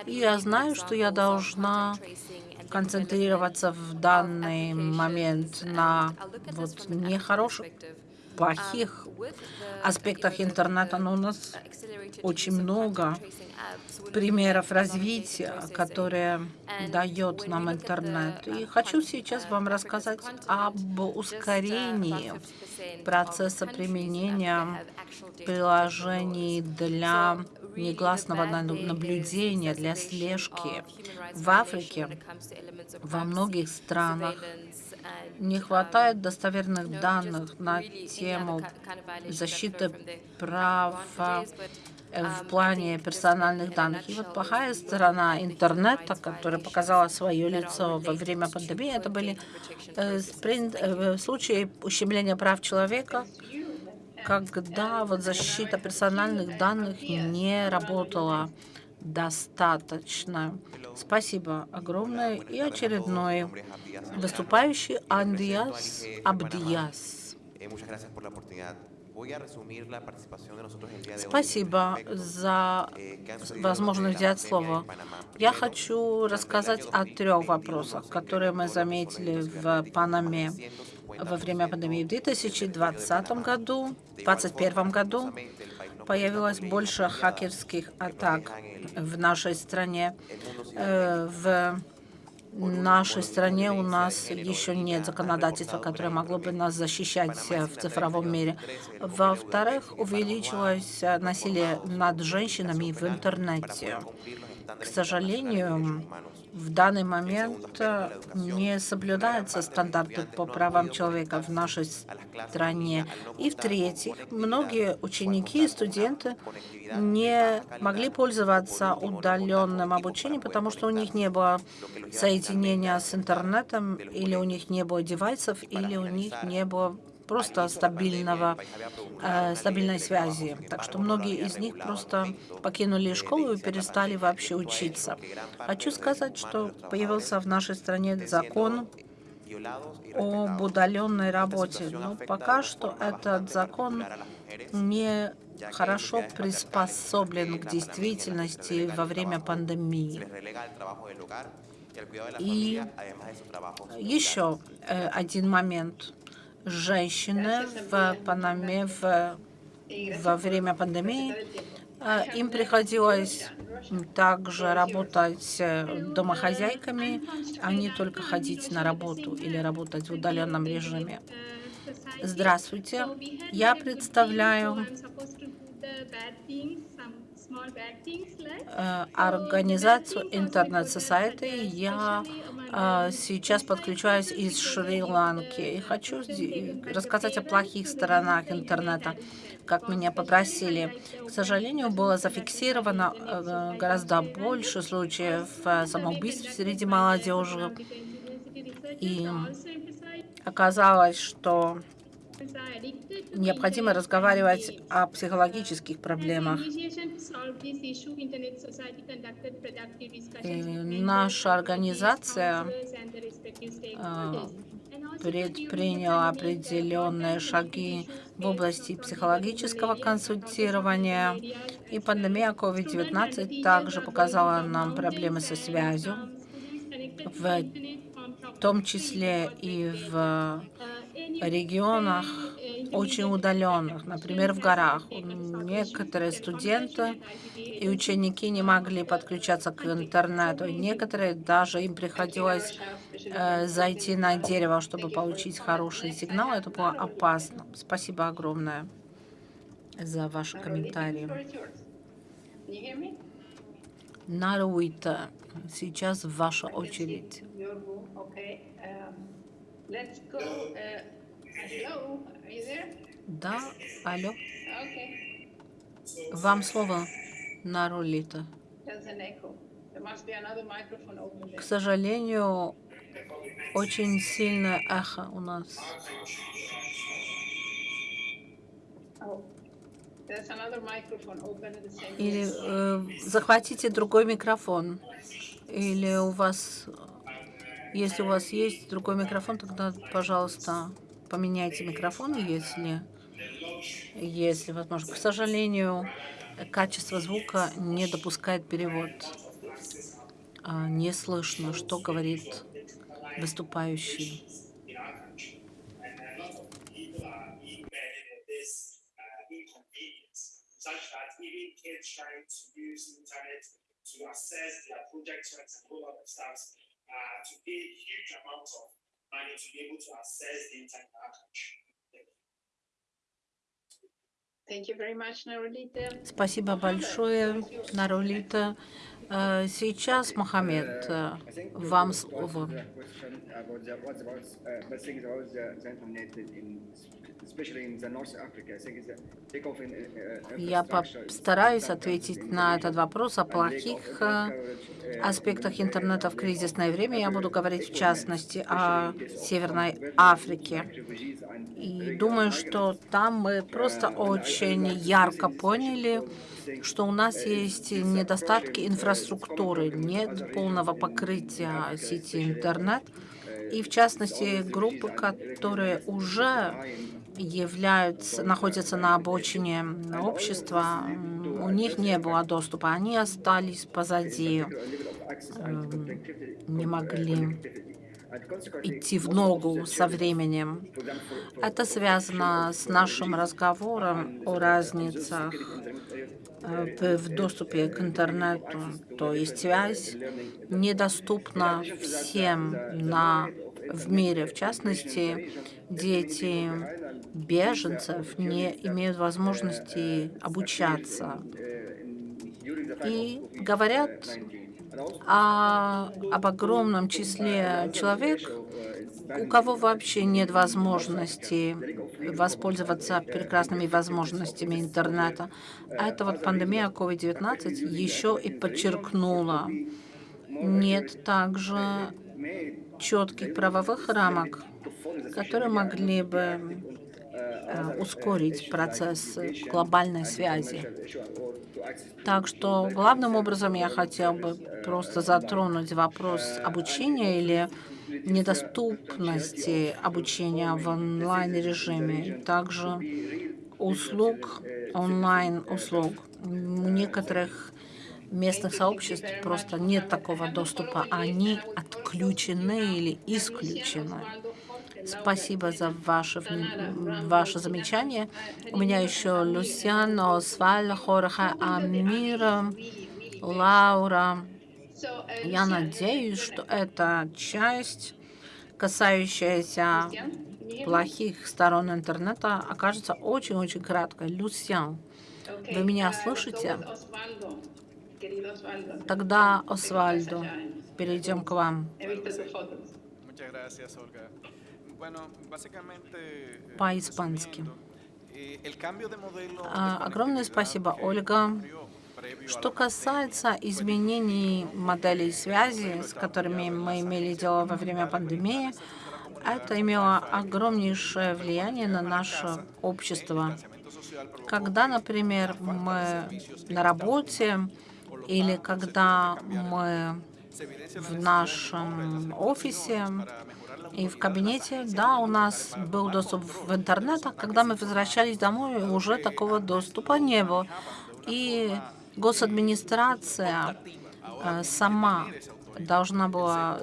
и я знаю, что я должна концентрироваться в данный момент на вот нехороших, плохих аспектах интернета, но у нас очень много примеров развития, которые дает нам интернет. И хочу сейчас вам рассказать об ускорении процесса применения приложений для негласного наблюдения, для слежки. В Африке, во многих странах не хватает достоверных данных на тему защиты права э, в плане персональных данных. И вот плохая сторона интернета, которая показала свое лицо во время пандемии, это были э, э, случаи ущемления прав человека, когда вот защита персональных данных не работала достаточно. Спасибо огромное. И очередной выступающий Андиас Абдияс. Спасибо за возможность взять слово. Я хочу рассказать о трех вопросах, которые мы заметили в Панаме во время пандемии. В 2020 году, в 2021 году появилось больше хакерских атак в нашей стране. Э, в нашей стране у нас еще нет законодательства, которое могло бы нас защищать в цифровом мире. Во-вторых, увеличилось насилие над женщинами в интернете. К сожалению, в данный момент не соблюдаются стандарты по правам человека в нашей стране. И в-третьих, многие ученики и студенты не могли пользоваться удаленным обучением, потому что у них не было соединения с интернетом, или у них не было девайсов, или у них не было просто стабильного, э, стабильной связи. Так что многие из них просто покинули школу и перестали вообще учиться. Хочу сказать, что появился в нашей стране закон об удаленной работе. Но пока что этот закон не хорошо приспособлен к действительности во время пандемии. И еще э, один момент женщины в Панаме в, во время пандемии. А, им приходилось также работать э, домохозяйками, а не только ходить на работу или работать в удаленном режиме. Здравствуйте, я представляю организацию Internet Society. Я э, сейчас подключаюсь из Шри-Ланки и хочу рассказать о плохих сторонах интернета, как меня попросили. К сожалению, было зафиксировано э, гораздо больше случаев самоубийств среди молодежи. И оказалось, что Необходимо разговаривать о психологических проблемах. И наша организация а, предприняла определенные шаги в области психологического консультирования. И пандемия COVID-19 также показала нам проблемы со связью, в том числе и в регионах очень удаленных, например, в горах. Некоторые студенты и ученики не могли подключаться к интернету. Некоторые даже им приходилось э, зайти на дерево, чтобы получить хороший сигнал. Это было опасно. Спасибо огромное за ваши комментарии. Наруита, сейчас ваша очередь. Let's go. Uh, hello, are you there? Да, алло. Okay. Вам слово, Нарулита. К сожалению, очень сильное эхо у нас. Oh, Или э, захватите другой микрофон. Или у вас если у вас есть другой микрофон, тогда, пожалуйста, поменяйте микрофон, если, если возможно. К сожалению, качество звука не допускает перевод. А, не слышно, что говорит выступающий. to assess their projects and all other stuff uh, to pay huge amounts of money to be able to access the internet archive. Спасибо большое, Нарулита. Э, сейчас, Мохаммед, э, вам слово. Я постараюсь ответить на этот вопрос о плохих э, аспектах интернета в кризисное время. Я буду говорить в частности о Северной Африке. И думаю, что там мы просто очень ярко поняли, что у нас есть недостатки инфраструктуры, нет полного покрытия сети интернет, и в частности группы, которые уже являются, находятся на обочине общества, у них не было доступа, они остались позади, эм, не могли идти в ногу со временем. Это связано с нашим разговором о разницах э, в доступе к интернету, то есть связь недоступна всем на, в мире. В частности, дети беженцев не имеют возможности обучаться. И говорят о, об огромном числе человек, у кого вообще нет возможности воспользоваться прекрасными возможностями интернета. А это вот пандемия COVID-19 еще и подчеркнула. Нет также четких правовых рамок, которые могли бы э, ускорить процесс глобальной связи. Так что главным образом я хотел бы просто затронуть вопрос обучения или недоступности обучения в онлайн-режиме, также услуг, онлайн-услуг. У некоторых местных сообществ просто нет такого доступа, они отключены или исключены. Спасибо за ваше, ваше замечание. У меня еще Люсиан, Осваль, Хорхе, Амира, Лаура. Я надеюсь, что эта часть, касающаяся плохих сторон интернета, окажется очень-очень краткой. Люсиан, вы меня слышите? Тогда, Освальдо, перейдем к вам. По-испански. А, огромное спасибо, Ольга. Что касается изменений моделей связи, с которыми мы имели дело во время пандемии, это имело огромнейшее влияние на наше общество. Когда, например, мы на работе или когда мы в нашем офисе и в кабинете, да, у нас был доступ в интернет, а когда мы возвращались домой, уже такого доступа не было. И госадминистрация э, сама должна была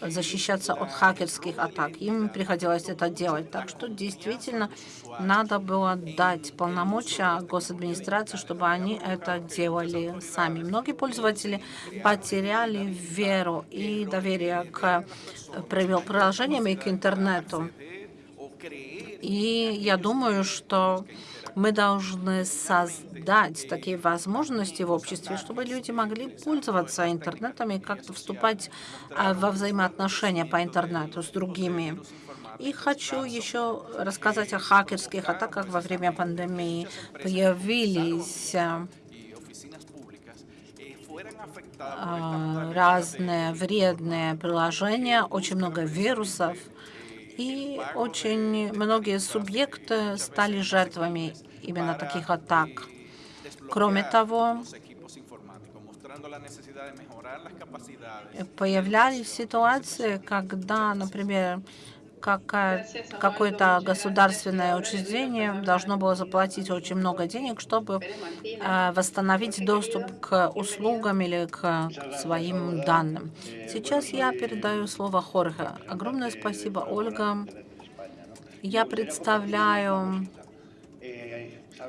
защищаться от хакерских атак. Им приходилось это делать. Так что действительно надо было дать полномочия госадминистрации, чтобы они это делали сами. Многие пользователи потеряли веру и доверие к приложениям и к интернету. И я думаю, что мы должны создать такие возможности в обществе, чтобы люди могли пользоваться интернетом и как-то вступать а, во взаимоотношения по интернету с другими. И хочу еще рассказать о хакерских атаках во время пандемии. Появились а, разные вредные приложения, очень много вирусов, и очень многие субъекты стали жертвами именно таких атак. Кроме того, появлялись ситуации, когда, например, какое-то государственное учреждение должно было заплатить очень много денег, чтобы э, восстановить доступ к услугам или к своим данным. Сейчас я передаю слово Хорхе. Огромное спасибо, Ольга. Я представляю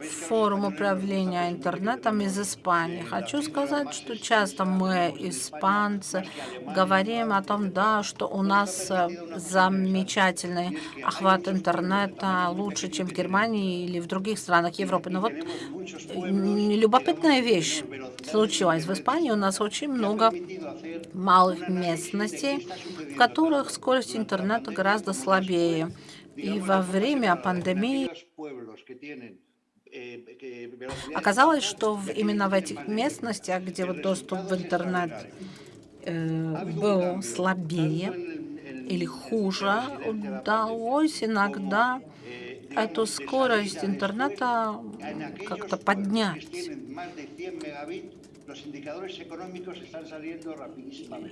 форум управления интернетом из Испании. Хочу сказать, что часто мы, испанцы, говорим о том, да, что у нас э, замечательный охват интернета, лучше, чем в Германии или в других странах Европы. Но вот любопытная вещь случилась. В Испании у нас очень много малых местностей, в которых скорость интернета гораздо слабее. И во время пандемии Оказалось, что именно в этих местностях, где вот доступ в интернет э, был слабее или хуже, удалось иногда эту скорость интернета как-то поднять.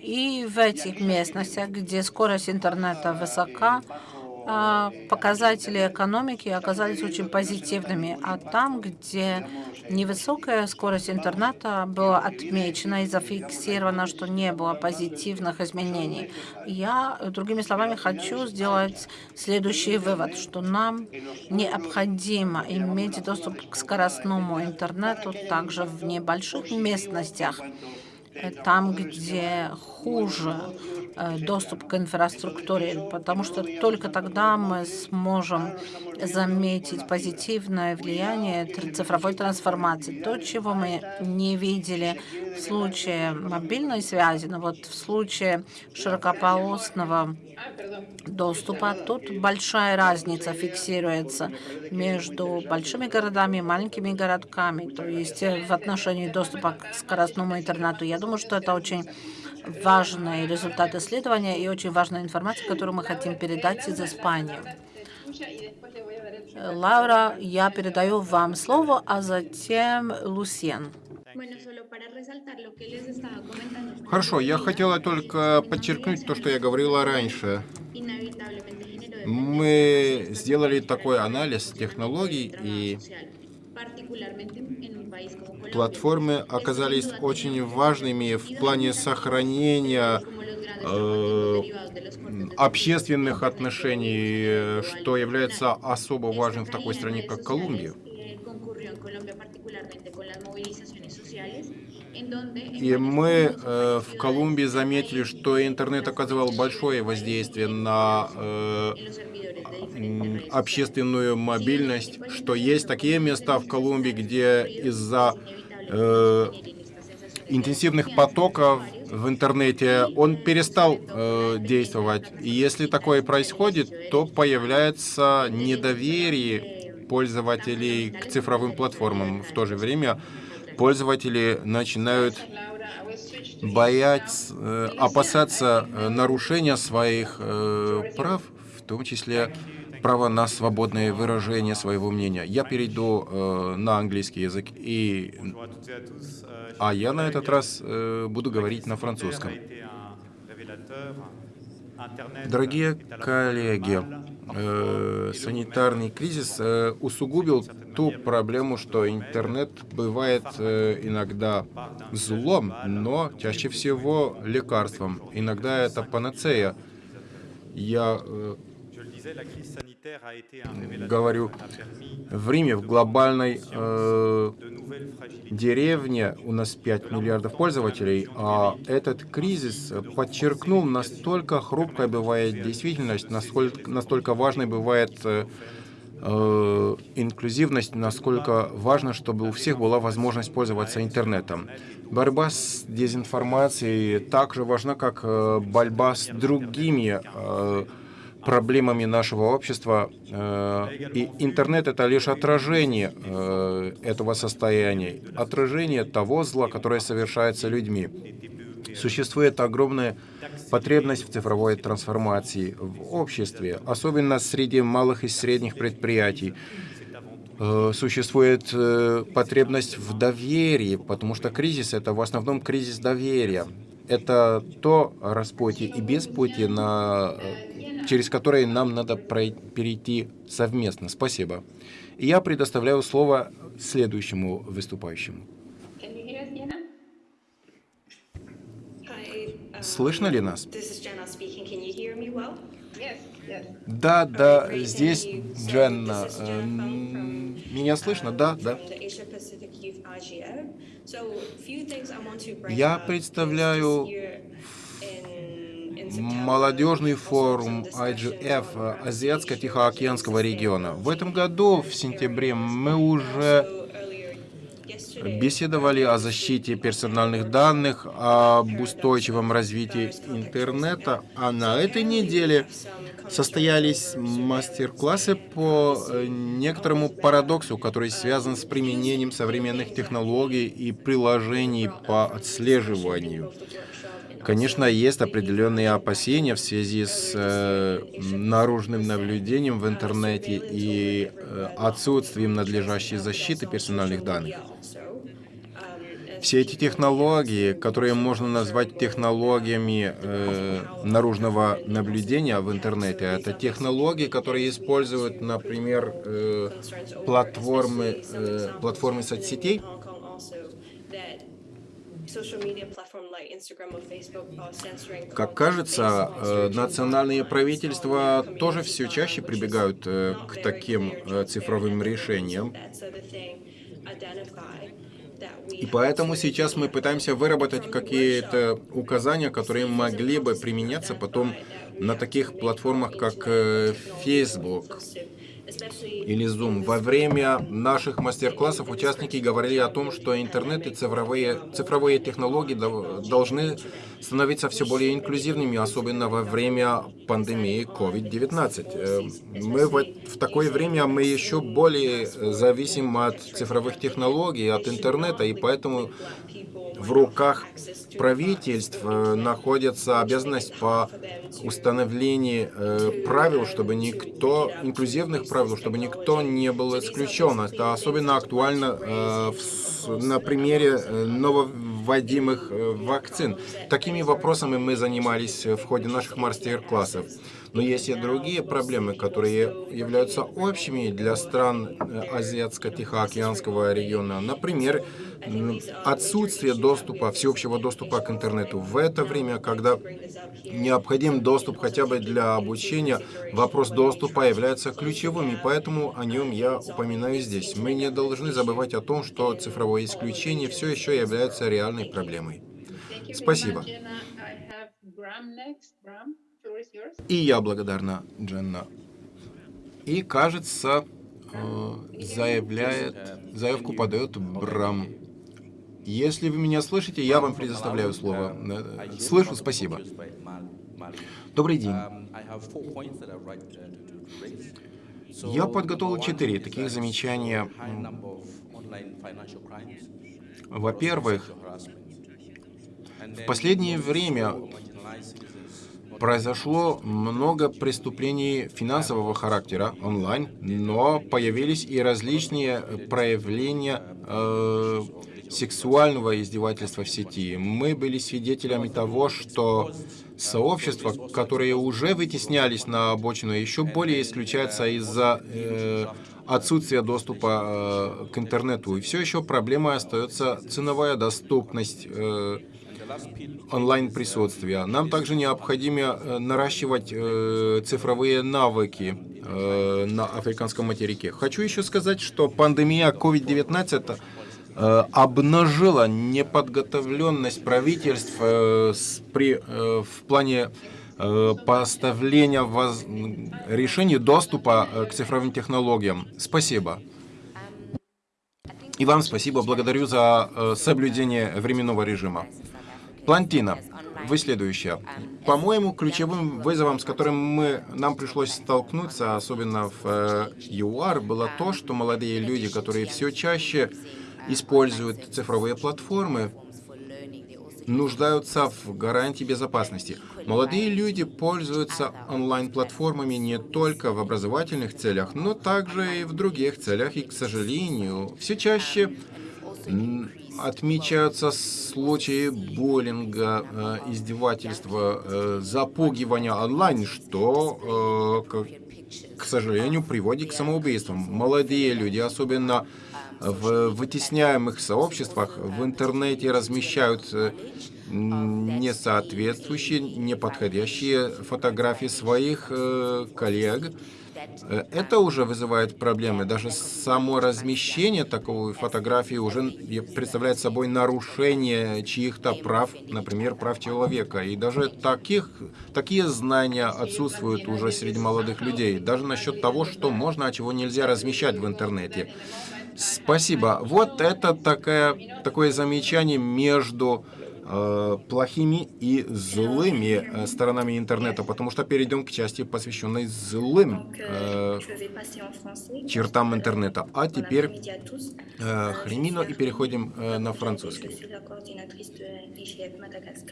И в этих местностях, где скорость интернета высока, показатели экономики оказались очень позитивными, а там, где невысокая скорость интернета была отмечена и зафиксировано, что не было позитивных изменений. Я, другими словами, хочу сделать следующий вывод, что нам необходимо иметь доступ к скоростному интернету также в небольших местностях, там, где хуже э, доступ к инфраструктуре, потому что только тогда мы сможем заметить позитивное влияние цифровой трансформации. То, чего мы не видели в случае мобильной связи, но вот в случае широкополосного доступа, тут большая разница фиксируется между большими городами и маленькими городками, то есть в отношении доступа к скоростному интернету. Я думаю, что это очень важный результат исследования и очень важная информация, которую мы хотим передать из Испании. Лаура, я передаю вам слово, а затем Лусен. Хорошо, я хотела только подчеркнуть то, что я говорила раньше. Мы сделали такой анализ технологий, и платформы оказались очень важными в плане сохранения э, общественных отношений, что является особо важным в такой стране, как Колумбия. И мы э, в Колумбии заметили, что интернет оказывал большое воздействие на э, общественную мобильность, что есть такие места в Колумбии, где из-за э, интенсивных потоков в интернете он перестал э, действовать. И если такое происходит, то появляется недоверие пользователей к цифровым платформам. В то же время пользователи начинают бояться, э, опасаться э, нарушения своих э, прав, в том числе право на свободное выражение своего мнения. Я перейду на английский язык, и... а я на этот раз буду говорить на французском. Дорогие коллеги, э, санитарный кризис э, усугубил ту проблему, что интернет бывает э, иногда злом, но чаще всего лекарством. Иногда это панацея. Я э, говорю, в Риме, в глобальной э, деревне у нас 5 миллиардов пользователей, а этот кризис подчеркнул, настолько хрупкая бывает действительность, насколько, настолько важной бывает э, э, инклюзивность, насколько важно, чтобы у всех была возможность пользоваться интернетом. Борьба с дезинформацией также важна, как э, борьба с другими э, проблемами нашего общества. Э, и интернет — это лишь отражение э, этого состояния, отражение того зла, которое совершается людьми. Существует огромная потребность в цифровой трансформации в обществе, особенно среди малых и средних предприятий. Э, существует потребность в доверии, потому что кризис — это в основном кризис доверия. Это то распутье и беспутье, на через которые нам надо перейти совместно. Спасибо. И я предоставляю слово следующему выступающему. Слышно ли нас? Да, да, здесь Дженна. Э, меня слышно? Да, да. Я представляю молодежный форум IGF Азиатско-Тихоокеанского региона. В этом году, в сентябре, мы уже беседовали о защите персональных данных, об устойчивом развитии интернета, а на этой неделе состоялись мастер-классы по э, некоторому парадоксу, который связан с применением современных технологий и приложений по отслеживанию. Конечно, есть определенные опасения в связи с э, наружным наблюдением в интернете и э, отсутствием надлежащей защиты персональных данных. Все эти технологии, которые можно назвать технологиями э, наружного наблюдения в интернете, это технологии, которые используют, например, э, платформы, э, платформы соцсетей, как кажется, э, национальные правительства тоже все чаще прибегают э, к таким э, цифровым решениям. И поэтому сейчас мы пытаемся выработать какие-то указания, которые могли бы применяться потом на таких платформах, как Facebook или Zoom. Во время наших мастер-классов участники говорили о том, что интернет и цифровые, цифровые технологии должны становиться все более инклюзивными, особенно во время пандемии COVID-19. Э, мы в, в такое время мы еще более зависим от цифровых технологий, от интернета, и поэтому в руках правительств э, находится обязанность по установлению э, правил, чтобы никто, инклюзивных правил, чтобы никто не был исключен. Это особенно актуально э, на примере нововводимых вакцин. Такими вопросами мы занимались в ходе наших мастер-классов. Но есть и другие проблемы, которые являются общими для стран Азиатско-Тихоокеанского региона. Например, отсутствие доступа, всеобщего доступа к интернету. В это время, когда необходим доступ хотя бы для обучения, вопрос доступа является ключевым, и поэтому о нем я упоминаю здесь. Мы не должны забывать о том, что цифровое исключение все еще является реальной проблемой. Спасибо. И я благодарна, Дженна. И, кажется, э, заявляет, заявку подает Брам. Если вы меня слышите, я вам предоставляю слово. Слышу, спасибо. Добрый день. Я подготовил четыре таких замечания. Во-первых, в последнее время произошло много преступлений финансового характера онлайн, но появились и различные проявления э, сексуального издевательства в сети. Мы были свидетелями того, что сообщества, которые уже вытеснялись на обочину, еще более исключаются из-за э, отсутствия доступа э, к интернету. И все еще проблемой остается ценовая доступность э, онлайн-присутствия. Нам также необходимо э, наращивать э, цифровые навыки э, на африканском материке. Хочу еще сказать, что пандемия COVID-19 Э, обнажила неподготовленность правительств при, в плане поставления воз... решений доступа к цифровым технологиям. Спасибо. И вам спасибо. Благодарю за соблюдение временного режима. Плантина, вы следующая. По-моему, ключевым вызовом, с которым мы, нам пришлось столкнуться, особенно в ЮАР, было то, что молодые люди, которые все чаще используют цифровые платформы, нуждаются в гарантии безопасности. Молодые люди пользуются онлайн-платформами не только в образовательных целях, но также и в других целях. И, к сожалению, все чаще отмечаются случаи буллинга, э, издевательства, э, запугивания онлайн, что, э, к сожалению, приводит к самоубийствам. Молодые люди, особенно в вытесняемых сообществах в интернете размещают несоответствующие, неподходящие фотографии своих коллег. Э, это уже вызывает проблемы. Даже само размещение такой фотографии уже представляет собой нарушение чьих-то прав, например, прав человека. И даже таких, такие знания отсутствуют уже среди молодых людей. Даже насчет того, что можно, а чего нельзя размещать в интернете. Спасибо. Вот это такая, такое замечание между плохими и злыми э, сторонами интернета, потому что перейдем к части, посвященной злым э, чертам интернета. А теперь э, хремино и переходим э, на французский.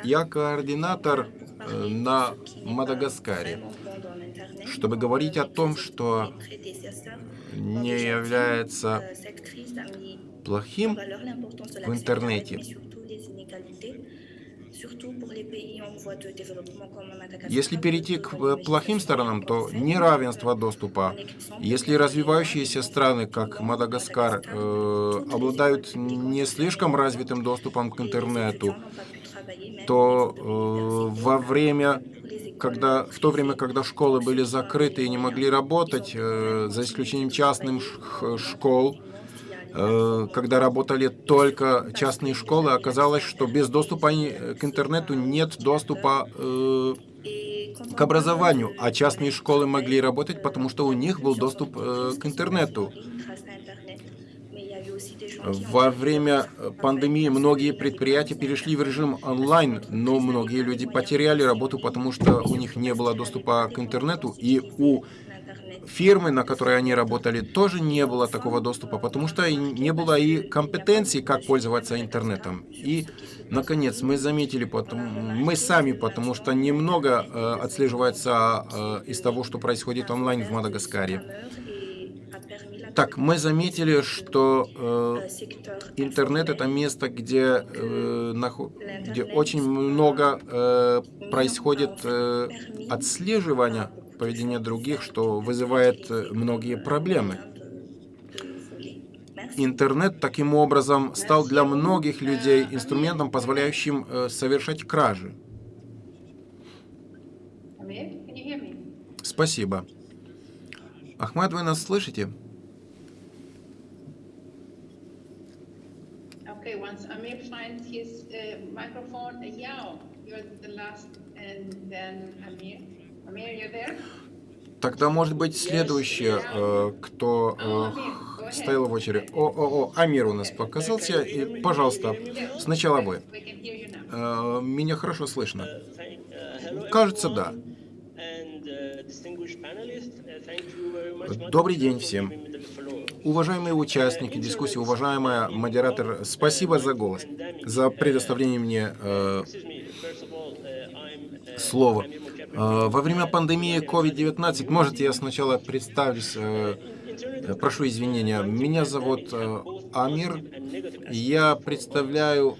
Я координатор э, на Мадагаскаре, чтобы говорить о том, что не является плохим в интернете. Если перейти к э, плохим сторонам, то неравенство доступа. Если развивающиеся страны, как Мадагаскар, э, обладают не слишком развитым доступом к интернету, то э, во время когда, в то время, когда школы были закрыты и не могли работать, э, за исключением частных школ, когда работали только частные школы, оказалось, что без доступа к интернету нет доступа э, к образованию, а частные школы могли работать, потому что у них был доступ э, к интернету. Во время э, пандемии многие предприятия перешли в режим онлайн, но многие люди потеряли работу, потому что у них не было доступа к интернету, и у фирмы, на которой они работали, тоже не было такого доступа, потому что не было и компетенции, как пользоваться интернетом. И, наконец, мы заметили, потому, мы сами, потому что немного э, отслеживается э, из того, что происходит онлайн в Мадагаскаре. Так, мы заметили, что э, интернет это место, где, э, где очень много э, происходит э, отслеживания поведения других, что вызывает э, многие проблемы. Интернет таким образом стал для многих людей инструментом, позволяющим э, совершать кражи. Спасибо. Ахмад, вы нас слышите? Okay, once Amir finds his uh, microphone, Yao, you're the last, and then Amir. Тогда, может быть, следующее, э, кто э, стоял в очереди. О, о, Амир у нас показался. И, пожалуйста, сначала вы. Э, меня хорошо слышно? Кажется, да. Добрый день всем. Уважаемые участники дискуссии, уважаемая модератор, спасибо за голос, за предоставление мне э, слова. Э, во время пандемии COVID-19, может, я сначала представлюсь, э, прошу извинения, меня зовут э, Амир, я представляю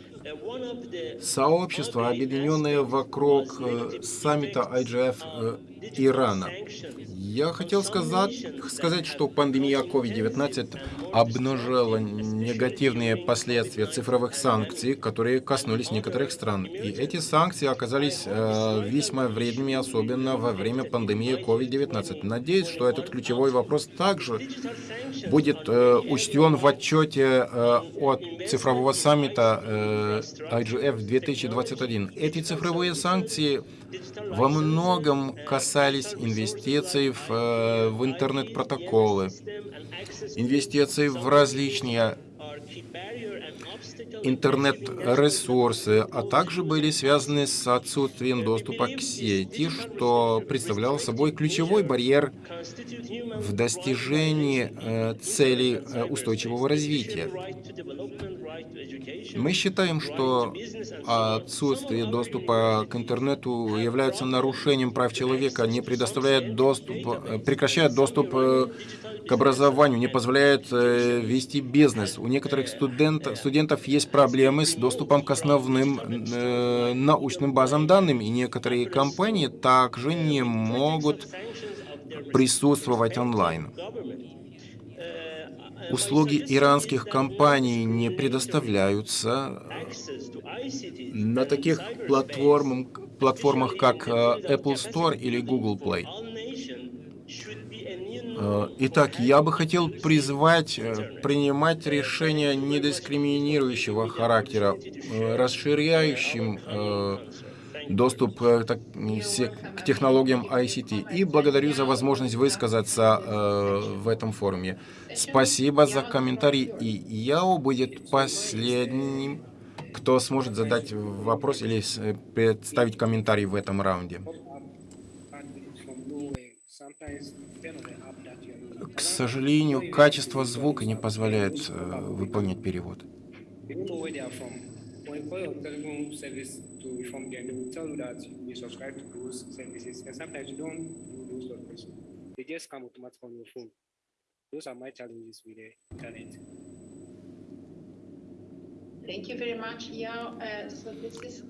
сообщество, объединенное вокруг э, саммита IGF э, Ирана. Я хотел сказать, сказать, что пандемия COVID-19 обнажила негативные последствия цифровых санкций, которые коснулись некоторых стран. И эти санкции оказались э, весьма вредными, особенно во время пандемии COVID-19. Надеюсь, что этот ключевой вопрос также будет э, учтен в отчете э, от цифрового саммита э, IGF 2021. Эти цифровые санкции во многом касались инвестиций в, э, в интернет-протоколы, инвестиций в различные интернет-ресурсы, а также были связаны с отсутствием доступа к сети, что представляло собой ключевой барьер в достижении э, целей э, устойчивого развития. Мы считаем, что отсутствие доступа к интернету является нарушением прав человека, не предоставляет доступ, э, прекращает доступ э, к образованию, не позволяет э, вести бизнес. У некоторых студент, студентов есть проблемы с доступом к основным научным базам данных, и некоторые компании также не могут присутствовать онлайн. Услуги иранских компаний не предоставляются на таких платформах, платформах как э, Apple Store или Google Play. Э, итак, я бы хотел призвать э, принимать решения недискриминирующего характера, расширяющим доступ к технологиям ICT. И благодарю за возможность высказаться в этом форуме. Спасибо за комментарий. И Яо будет последним кто сможет задать вопрос или представить комментарий в этом раунде. К сожалению, качество звука не позволяет э, выполнять перевод. Those are my challenges with the internet.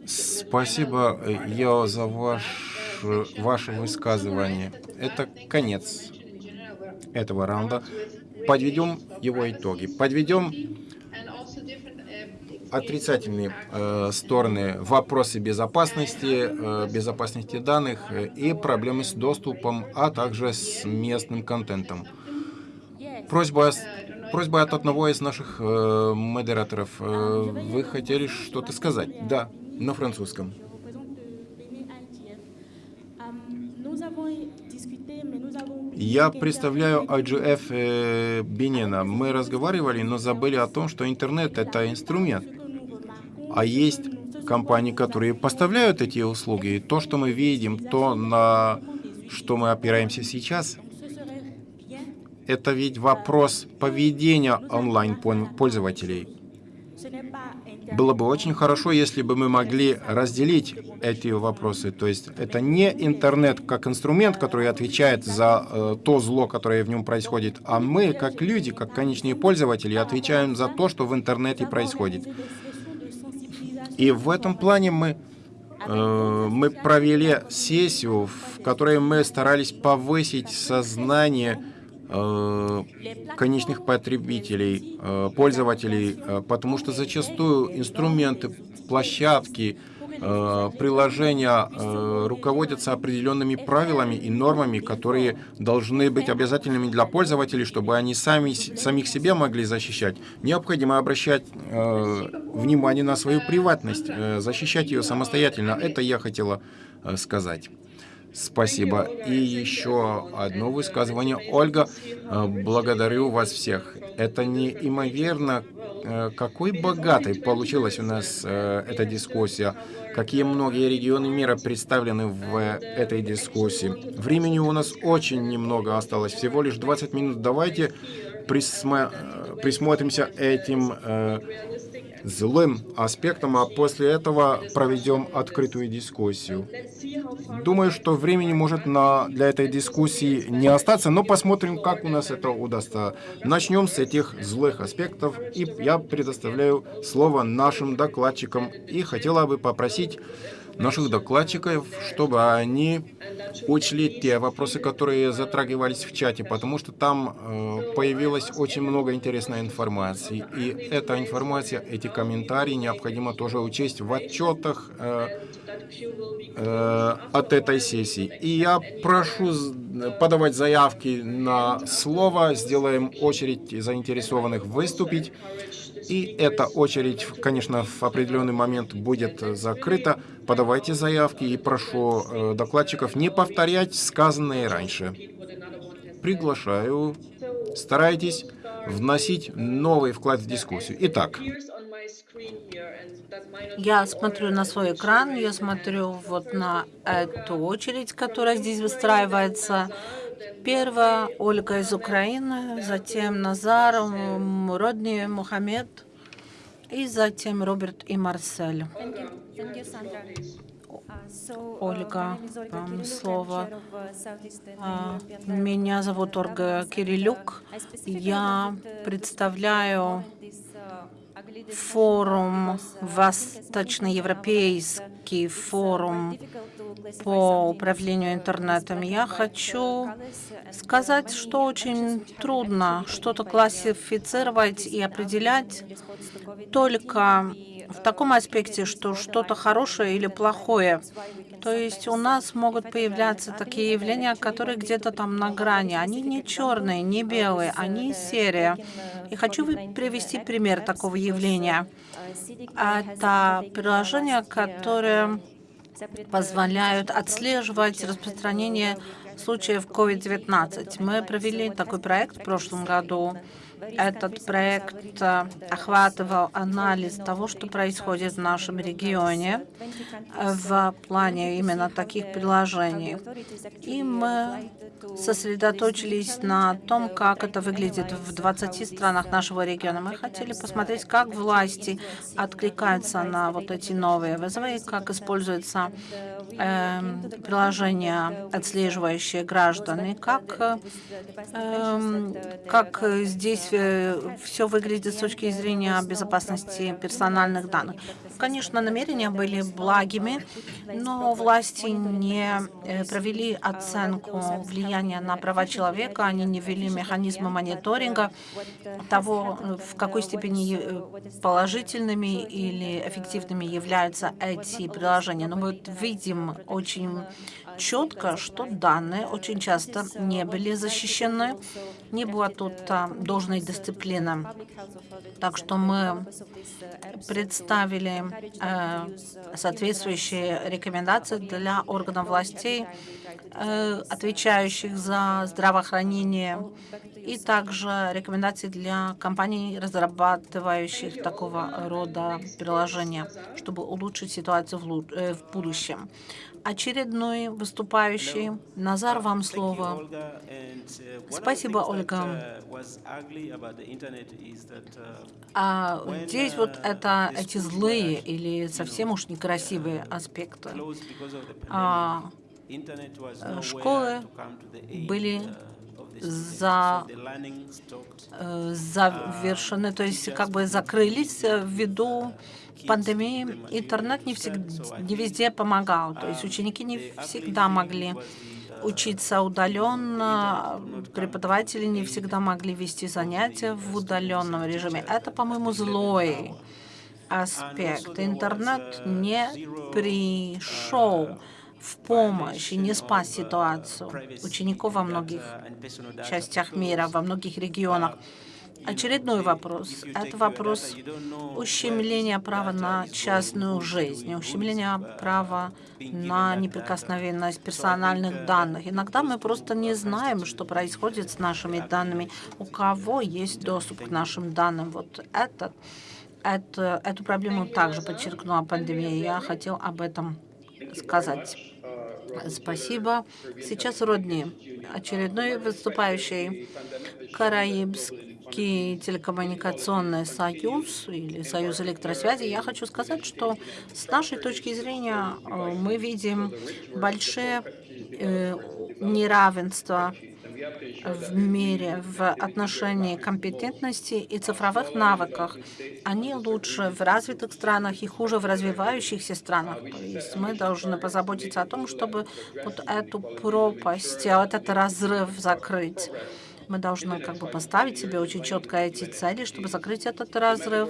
Спасибо, Яо, за ваш, ваше высказывание. Это конец этого раунда. Подведем его итоги. Подведем отрицательные э, стороны вопросы безопасности, э, безопасности данных и проблемы с доступом, а также с местным контентом. Просьба Просьба от одного из наших э, модераторов. Э, вы хотели что-то сказать? Да, на французском. Я представляю IGF э, Бенена. Мы разговаривали, но забыли о том, что интернет — это инструмент. А есть компании, которые поставляют эти услуги. И то, что мы видим, то, на что мы опираемся сейчас, это ведь вопрос поведения онлайн-пользователей. Было бы очень хорошо, если бы мы могли разделить эти вопросы. То есть это не интернет как инструмент, который отвечает за э, то зло, которое в нем происходит, а мы, как люди, как конечные пользователи, отвечаем за то, что в интернете происходит. И в этом плане мы, э, мы провели сессию, в которой мы старались повысить сознание конечных потребителей, э, пользователей, э, потому что зачастую инструменты, площадки, приложения руководятся определенными правилами и нормами, которые должны быть обязательными для пользователей, чтобы они сами самих себя могли защищать. Необходимо обращать внимание на свою приватность, защищать ее самостоятельно. Это я хотела сказать. Спасибо. И еще одно высказывание. Ольга, э, благодарю вас всех. Это неимоверно, э, какой богатой получилась у нас э, эта дискуссия. Какие многие регионы мира представлены в этой дискуссии. Времени у нас очень немного осталось, всего лишь 20 минут. Давайте присмотримся этим злым аспектом, а после этого проведем открытую дискуссию. Думаю, что времени может на, для этой дискуссии не остаться, но посмотрим, как у нас это удастся. Начнем с этих злых аспектов, и я предоставляю слово нашим докладчикам, и хотела бы попросить наших докладчиков, чтобы они учли те вопросы, которые затрагивались в чате, потому что там э, появилось очень много интересной информации. И эта информация, эти комментарии необходимо тоже учесть в отчетах э, э, от этой сессии. И я прошу подавать заявки на слово, сделаем очередь заинтересованных выступить. И эта очередь, конечно, в определенный момент будет закрыта. Подавайте заявки и прошу э, докладчиков не повторять сказанное раньше. Приглашаю, старайтесь вносить новый вклад в дискуссию. Итак. Я смотрю на свой экран, я смотрю вот на эту очередь, которая здесь выстраивается. Первая Ольга из Украины, затем Назар, Родни, Мухаммед, и затем Роберт и Марсель. Ольга, вам слово. А, меня зовут Ольга Кирилюк. Я представляю форум, Восточноевропейский форум по управлению интернетом. Я хочу сказать, что очень трудно что-то классифицировать и определять только в таком аспекте, что что-то хорошее или плохое. То есть у нас могут появляться такие явления, которые где-то там на грани. Они не черные, не белые, они серые. И хочу привести пример такого явления. Это приложение, которое позволяют отслеживать распространение случаев COVID-19. Мы провели такой проект в прошлом году. Этот проект э, охватывал анализ того, что происходит в нашем регионе в плане именно таких приложений. И мы сосредоточились на том, как это выглядит в 20 странах нашего региона. Мы хотели посмотреть, как власти откликаются на вот эти новые вызовы, как используется э, приложение, отслеживающее граждан, и как, э, как здесь э, все выглядит с точки зрения безопасности персональных данных. Конечно, намерения были благими, но власти не э, провели оценку влияния на права человека, они не ввели механизмы мониторинга того, в какой степени э, положительными или эффективными являются эти приложения. Но мы видим очень четко, что данные очень часто не были защищены, не было тут а, должной дисциплины. Так что мы представили э, соответствующие рекомендации для органов властей, э, отвечающих за здравоохранение, и также рекомендации для компаний, разрабатывающих такого рода приложения, чтобы улучшить ситуацию в, э, в будущем очередной выступающий. Назар, вам слово. Спасибо, Ольга. А здесь вот это эти злые или совсем уж некрасивые аспекты. А, школы были за, э, завершены, то есть как бы закрылись ввиду пандемии интернет не, всегда, не везде помогал. То есть ученики не всегда могли учиться удаленно, преподаватели не всегда могли вести занятия в удаленном режиме. Это, по-моему, злой аспект. Интернет не пришел в помощь и не спас ситуацию учеников во многих частях мира, во многих регионах. Очередной вопрос. Это вопрос ущемления права на частную жизнь, ущемления права на неприкосновенность персональных данных. Иногда мы просто не знаем, что происходит с нашими данными, у кого есть доступ к нашим данным. Вот это, это, эту проблему также подчеркнула пандемия. Я хотел об этом сказать. Спасибо. Сейчас Родни, очередной выступающий Караибский Российский телекоммуникационный союз или союз электросвязи, я хочу сказать, что с нашей точки зрения э, мы видим большое э, неравенство в мире в отношении компетентности и цифровых навыках. Они лучше в развитых странах и хуже в развивающихся странах. То есть мы должны позаботиться о том, чтобы вот эту пропасть, этот разрыв закрыть. Мы должны как бы поставить себе очень четко эти цели, чтобы закрыть этот разрыв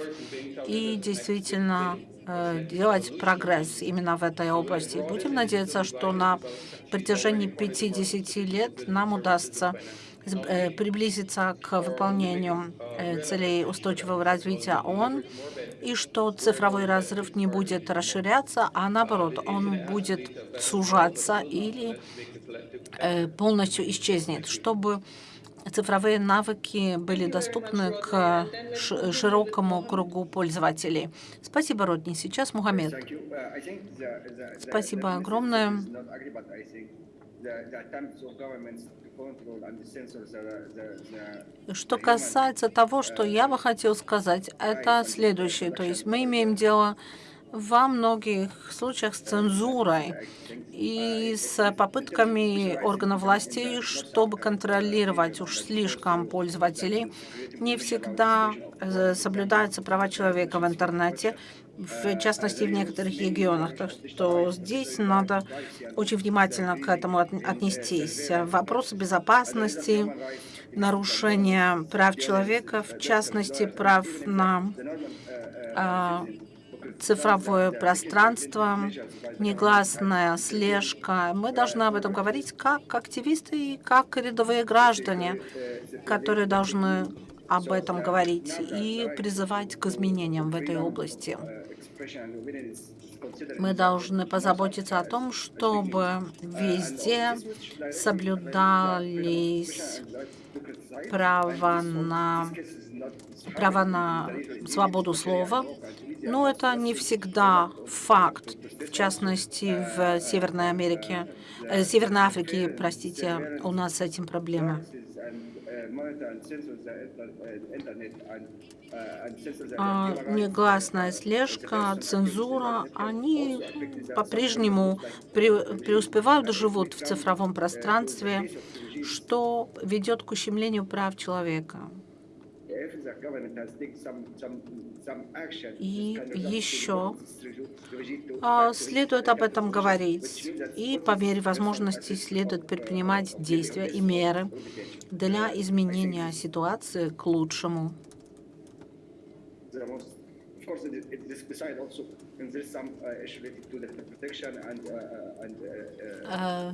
и действительно э, делать прогресс именно в этой области. Будем надеяться, что на протяжении 50 лет нам удастся э, приблизиться к выполнению э, целей устойчивого развития ООН, и что цифровой разрыв не будет расширяться, а наоборот, он будет сужаться или полностью исчезнет, чтобы цифровые навыки были доступны к широкому кругу пользователей. Спасибо, Родни. Сейчас Мухаммед. Спасибо огромное. Что касается того, что я бы хотел сказать, это следующее. То есть мы имеем дело во многих случаях с цензурой и с попытками органов власти, чтобы контролировать уж слишком пользователей. Не всегда э, соблюдаются права человека в интернете, в частности, в некоторых регионах. Так что здесь надо очень внимательно к этому отнестись. Вопросы безопасности, нарушения прав человека, в частности, прав на а, цифровое пространство, негласная слежка. Мы должны об этом говорить как активисты и как рядовые граждане, которые должны об этом говорить и призывать к изменениям в этой области. Мы должны позаботиться о том, чтобы везде соблюдались права на, право на свободу слова, но это не всегда факт. В частности, в Северной Америке, э, Северной Африке, простите, у нас с этим проблемы. А, негласная слежка, цензура, они по-прежнему преуспевают, живут в цифровом пространстве, что ведет к ущемлению прав человека. И еще а, следует об этом говорить, и по мере возможности следует предпринимать действия и меры для изменения ситуации к лучшему.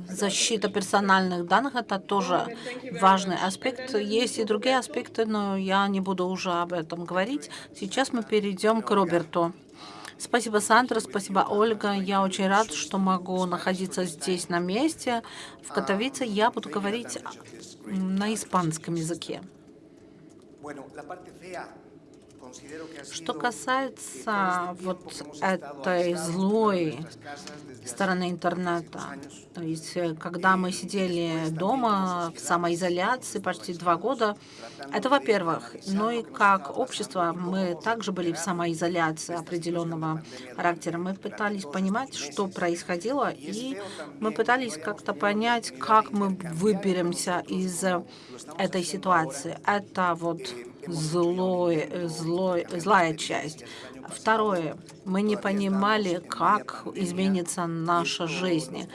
Защита персональных данных – это тоже важный аспект. Есть и другие аспекты, но я не буду уже об этом говорить. Сейчас мы перейдем к Роберту. Спасибо, Сандра, спасибо, Ольга. Я очень рад, что могу находиться здесь на месте. В Катовице я буду говорить на испанском языке. Что касается вот этой злой стороны интернета, то есть э, когда мы сидели дома в самоизоляции почти два года, это во-первых. Ну и как общество мы также были в самоизоляции определенного характера. Мы пытались понимать, что происходило, и мы пытались как-то понять, как мы выберемся из этой ситуации. Это вот злой, злой, злая часть. Второе. Мы не понимали, как изменится наша жизнь.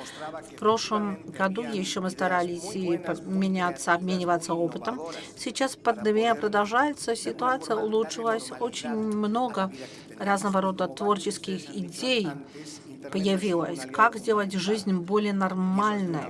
В прошлом году еще мы старались и меняться, обмениваться опытом. Сейчас пандемия продолжается, ситуация улучшилась. Очень много разного рода творческих идей появилось. Как сделать жизнь более нормальной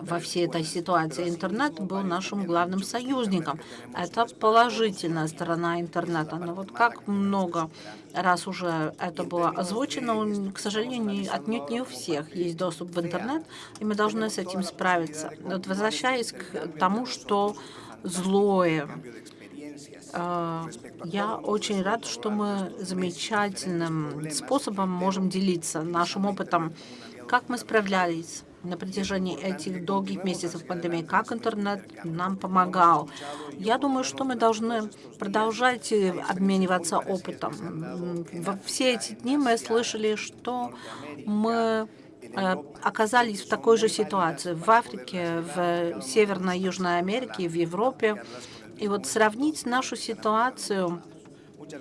во всей этой ситуации? Интернет был нашим главным союзником. Это положительная сторона интернета. Но вот как много раз уже это было озвучено, к сожалению, отнюдь не у всех есть доступ в интернет, и мы должны с этим справиться. Вот возвращаясь к тому, что злое, а, я очень рад, что мы замечательным способом можем делиться нашим опытом, как мы справлялись на протяжении этих долгих месяцев пандемии, как интернет нам помогал. Я думаю, что мы должны продолжать обмениваться опытом. Во все эти дни мы слышали, что мы э, оказались в такой же ситуации в Африке, в Северной и Южной Америке, в Европе. И вот сравнить нашу ситуацию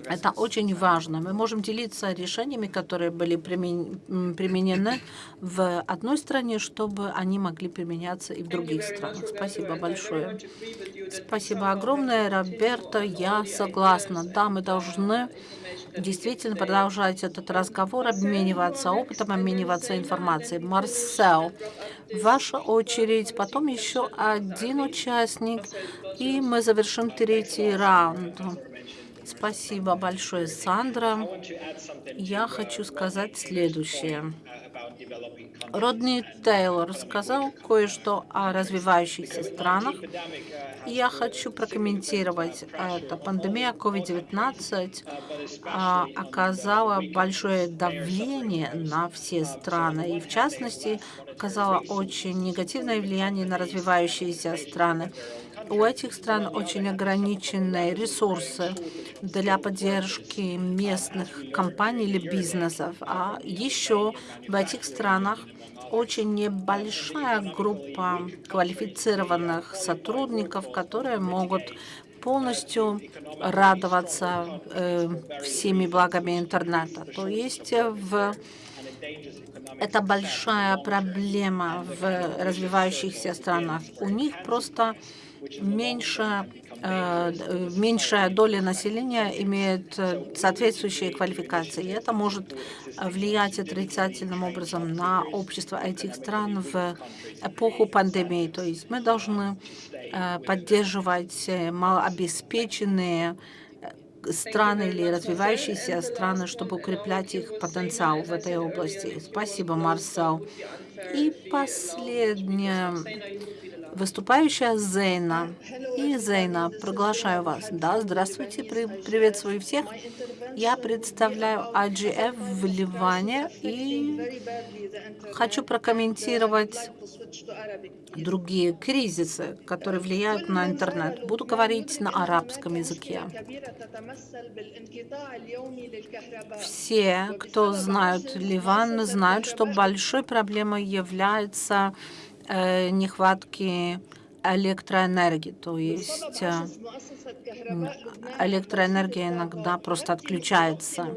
это очень важно. Мы можем делиться решениями, которые были применены в одной стране, чтобы они могли применяться и в других странах. Спасибо большое. Спасибо огромное, Роберто. Я согласна. Да, мы должны действительно продолжать этот разговор, обмениваться опытом, обмениваться информацией. Марсел, ваша очередь, потом еще один участник, и мы завершим третий раунд. Спасибо большое, Сандра. Я хочу сказать следующее. Родни Тейлор сказал кое-что о развивающихся странах. Я хочу прокомментировать это. Пандемия COVID-19 а, оказала большое давление на все страны, и в частности оказала очень негативное влияние на развивающиеся страны. У этих стран очень ограниченные ресурсы для поддержки местных компаний или бизнесов. А еще в этих странах очень небольшая группа квалифицированных сотрудников, которые могут полностью радоваться э, всеми благами интернета. То есть в это большая проблема в развивающихся странах. У них просто меньше, э, меньшая доля населения имеет э, соответствующие квалификации. И это может влиять отрицательным образом на общество этих стран в эпоху пандемии. То есть мы должны э, поддерживать малообеспеченные страны или развивающиеся страны, чтобы укреплять их потенциал в этой области. Спасибо, Марсел. И последняя выступающая Зейна. И Зейна, приглашаю вас. Да, здравствуйте, при, приветствую всех. Я представляю IGF в Ливане и хочу прокомментировать другие кризисы, которые влияют на интернет. Буду говорить на арабском языке. Все, кто знают Ливан, знают, что большой проблемой является нехватки электроэнергии, то есть э, электроэнергия иногда просто отключается.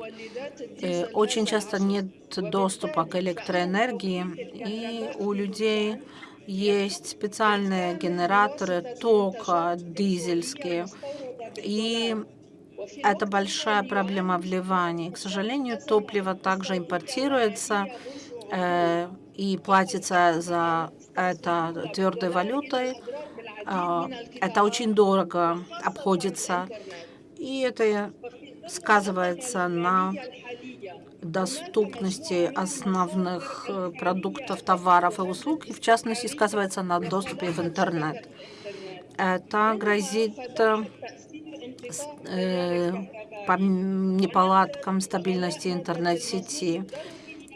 И очень часто нет доступа к электроэнергии, и у людей есть специальные генераторы тока дизельские, и это большая проблема в Ливане. К сожалению, топливо также импортируется э, и платится за это твердой валютой. Э, это очень дорого обходится. И это сказывается на доступности основных э, продуктов, товаров и услуг, и в частности сказывается на доступе в интернет. Это грозит э, по неполадкам стабильности интернет-сети.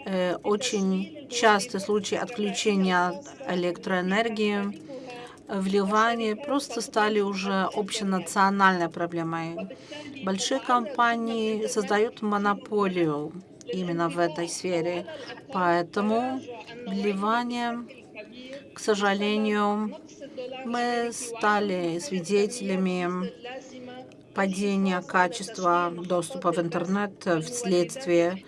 Э, очень частые случаи отключения электроэнергии в Ливане просто стали уже общенациональной проблемой. Большие компании создают монополию именно в этой сфере. Поэтому в Ливане, к сожалению, мы стали свидетелями падения качества доступа в интернет вследствие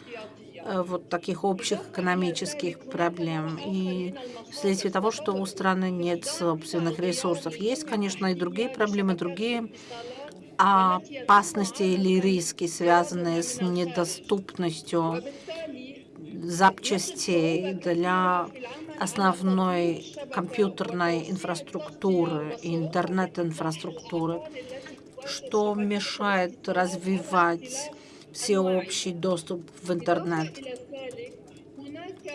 вот таких общих экономических проблем и вследствие того, что у страны нет собственных ресурсов. Есть, конечно, и другие проблемы, другие опасности или риски, связанные с недоступностью запчастей для основной компьютерной инфраструктуры интернет-инфраструктуры, что мешает развивать всеобщий доступ в интернет.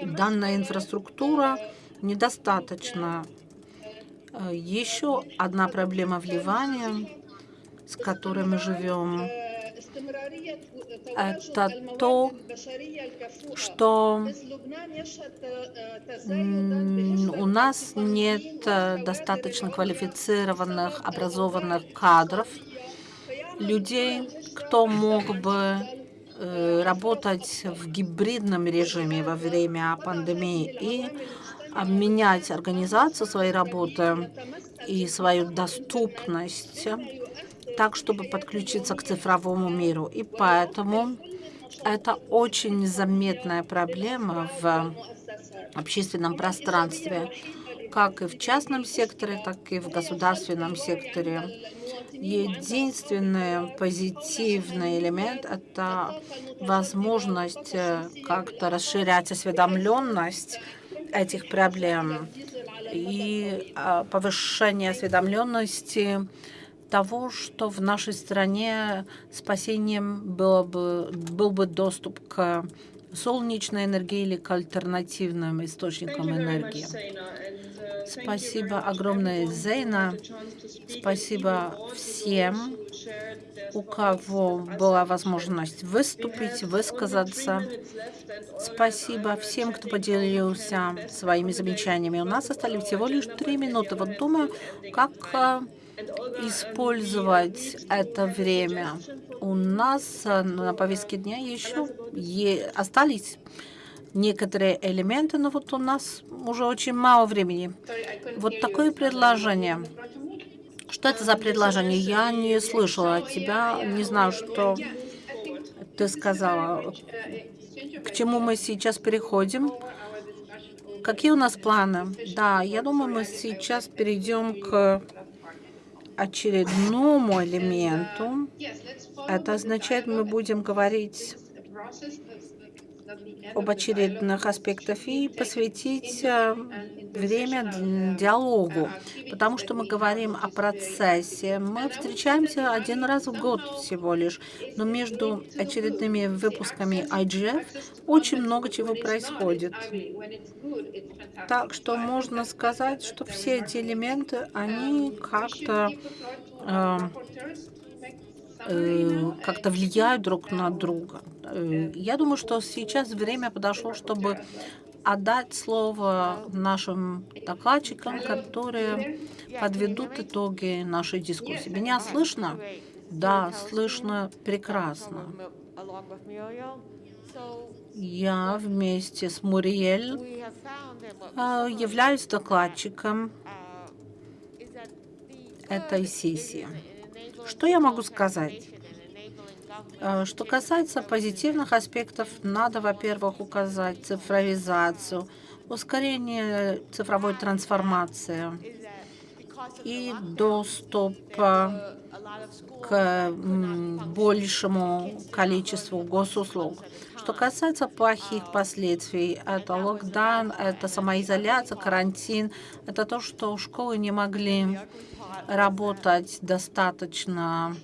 Данная инфраструктура недостаточна. Еще одна проблема в Ливане с которой мы живем, это то, что у нас нет достаточно квалифицированных, образованных кадров, людей, кто мог бы э, работать в гибридном режиме во время пандемии и менять организацию своей работы и свою доступность так, чтобы подключиться к цифровому миру. И поэтому это очень заметная проблема в общественном пространстве, как и в частном секторе, так и в государственном секторе. Единственный позитивный элемент – это возможность э, как-то расширять осведомленность этих проблем и а, повышение осведомленности того, что в нашей стране спасением было бы, был бы доступ к солнечной энергии или к альтернативным источникам энергии. Спасибо огромное, Зейна. Спасибо всем, у кого была возможность выступить, высказаться. Спасибо всем, кто поделился своими замечаниями. У нас остались всего лишь три минуты. Вот думаю, как использовать это время. У нас э, на повестке дня еще остались некоторые элементы, но вот у нас уже очень мало времени. Вот такое предложение. Что это за предложение? Я не слышала от тебя, не знаю, что ты сказала. К чему мы сейчас переходим? Какие у нас планы? Да, я думаю, мы сейчас перейдем к очередному элементу. Это означает, мы будем говорить об очередных аспектах и посвятить э, время диалогу, потому что мы говорим о процессе. Мы встречаемся один раз в год всего лишь, но между очередными выпусками IGF очень много чего происходит. Так что можно сказать, что все эти элементы, они как-то э, э, как-то влияют друг на друга. Э, я думаю, что сейчас время подошло, чтобы отдать слово нашим докладчикам, которые подведут итоги нашей дискуссии. Меня слышно? Да, слышно прекрасно. Я вместе с Муриэль а, являюсь докладчиком этой сессии. Что я могу сказать? А, что касается позитивных аспектов, надо, во-первых, указать цифровизацию, ускорение цифровой трансформации и доступ к большему количеству госуслуг. Что касается плохих последствий, это локдаун, это самоизоляция, карантин, это то, что школы не могли работать достаточно.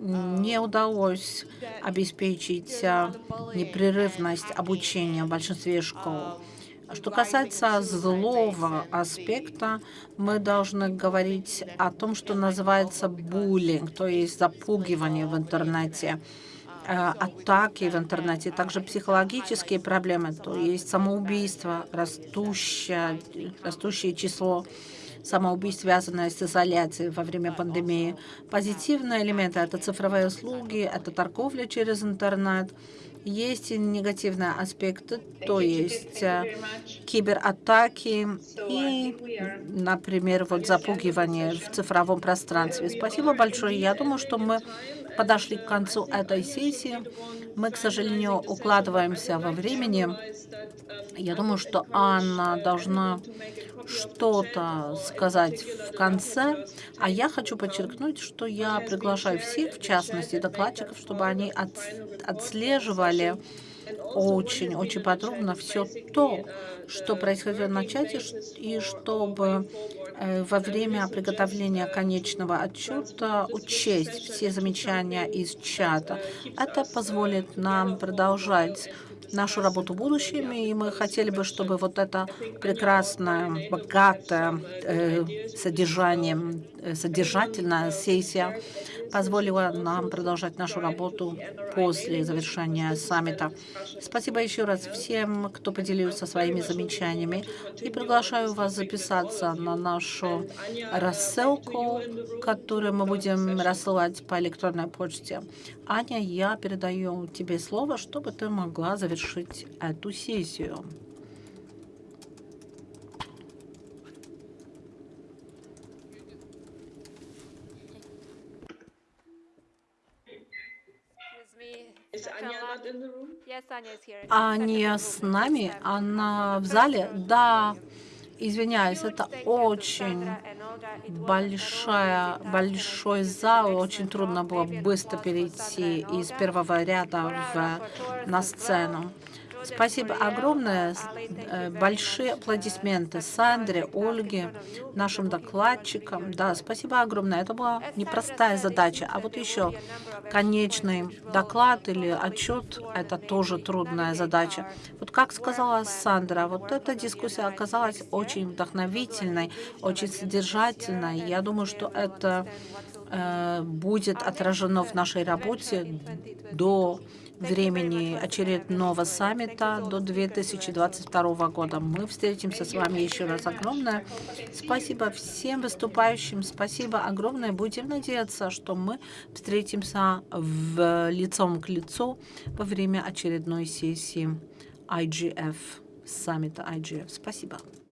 Не удалось обеспечить а, непрерывность обучения в большинстве школ. Что касается злого аспекта, мы должны говорить о том, что называется буллинг, то есть запугивание в интернете, э, атаки в интернете, также психологические проблемы, то есть самоубийство, растущее, растущее число самоубийств, связанное с изоляцией во время пандемии. Позитивные элементы – это цифровые услуги, это торговля через интернет – есть и негативные аспекты, то есть э, кибератаки и, например, вот запугивание в цифровом пространстве. Спасибо большое. Я думаю, что мы подошли к концу этой сессии. Мы, к сожалению, укладываемся во времени. Я думаю, что Анна должна что-то сказать в конце, а я хочу подчеркнуть, что я приглашаю всех, в частности докладчиков, чтобы они от, отслеживали очень-очень подробно все то, что происходило на чате, и чтобы э, во время приготовления конечного отчета учесть все замечания из чата. Это позволит нам продолжать нашу работу в будущем, и мы хотели бы, чтобы вот эта прекрасная, богатая э, содержанием, э, содержательная сессия позволила нам продолжать нашу работу после завершения саммита. Спасибо еще раз всем, кто поделился своими замечаниями. И приглашаю вас записаться на нашу рассылку, которую мы будем рассылать по электронной почте. Аня, я передаю тебе слово, чтобы ты могла завершить эту сессию. Аня с нами? Она в зале? Да. Извиняюсь, это очень большая, большой зал. Очень трудно было быстро перейти из первого ряда в, на сцену. Спасибо огромное. Э, большие аплодисменты Сандре, Ольге, нашим докладчикам. Да, спасибо огромное. Это была непростая задача. А вот еще конечный доклад или отчет – это тоже трудная задача. Вот как сказала Сандра, вот эта дискуссия оказалась очень вдохновительной, очень содержательной. Я думаю, что это э, будет отражено в нашей работе до времени очередного саммита до 2022 года. Мы встретимся с вами еще раз. Огромное спасибо всем выступающим. Спасибо огромное. Будем надеяться, что мы встретимся в лицом к лицу во время очередной сессии IGF, саммита IGF. Спасибо.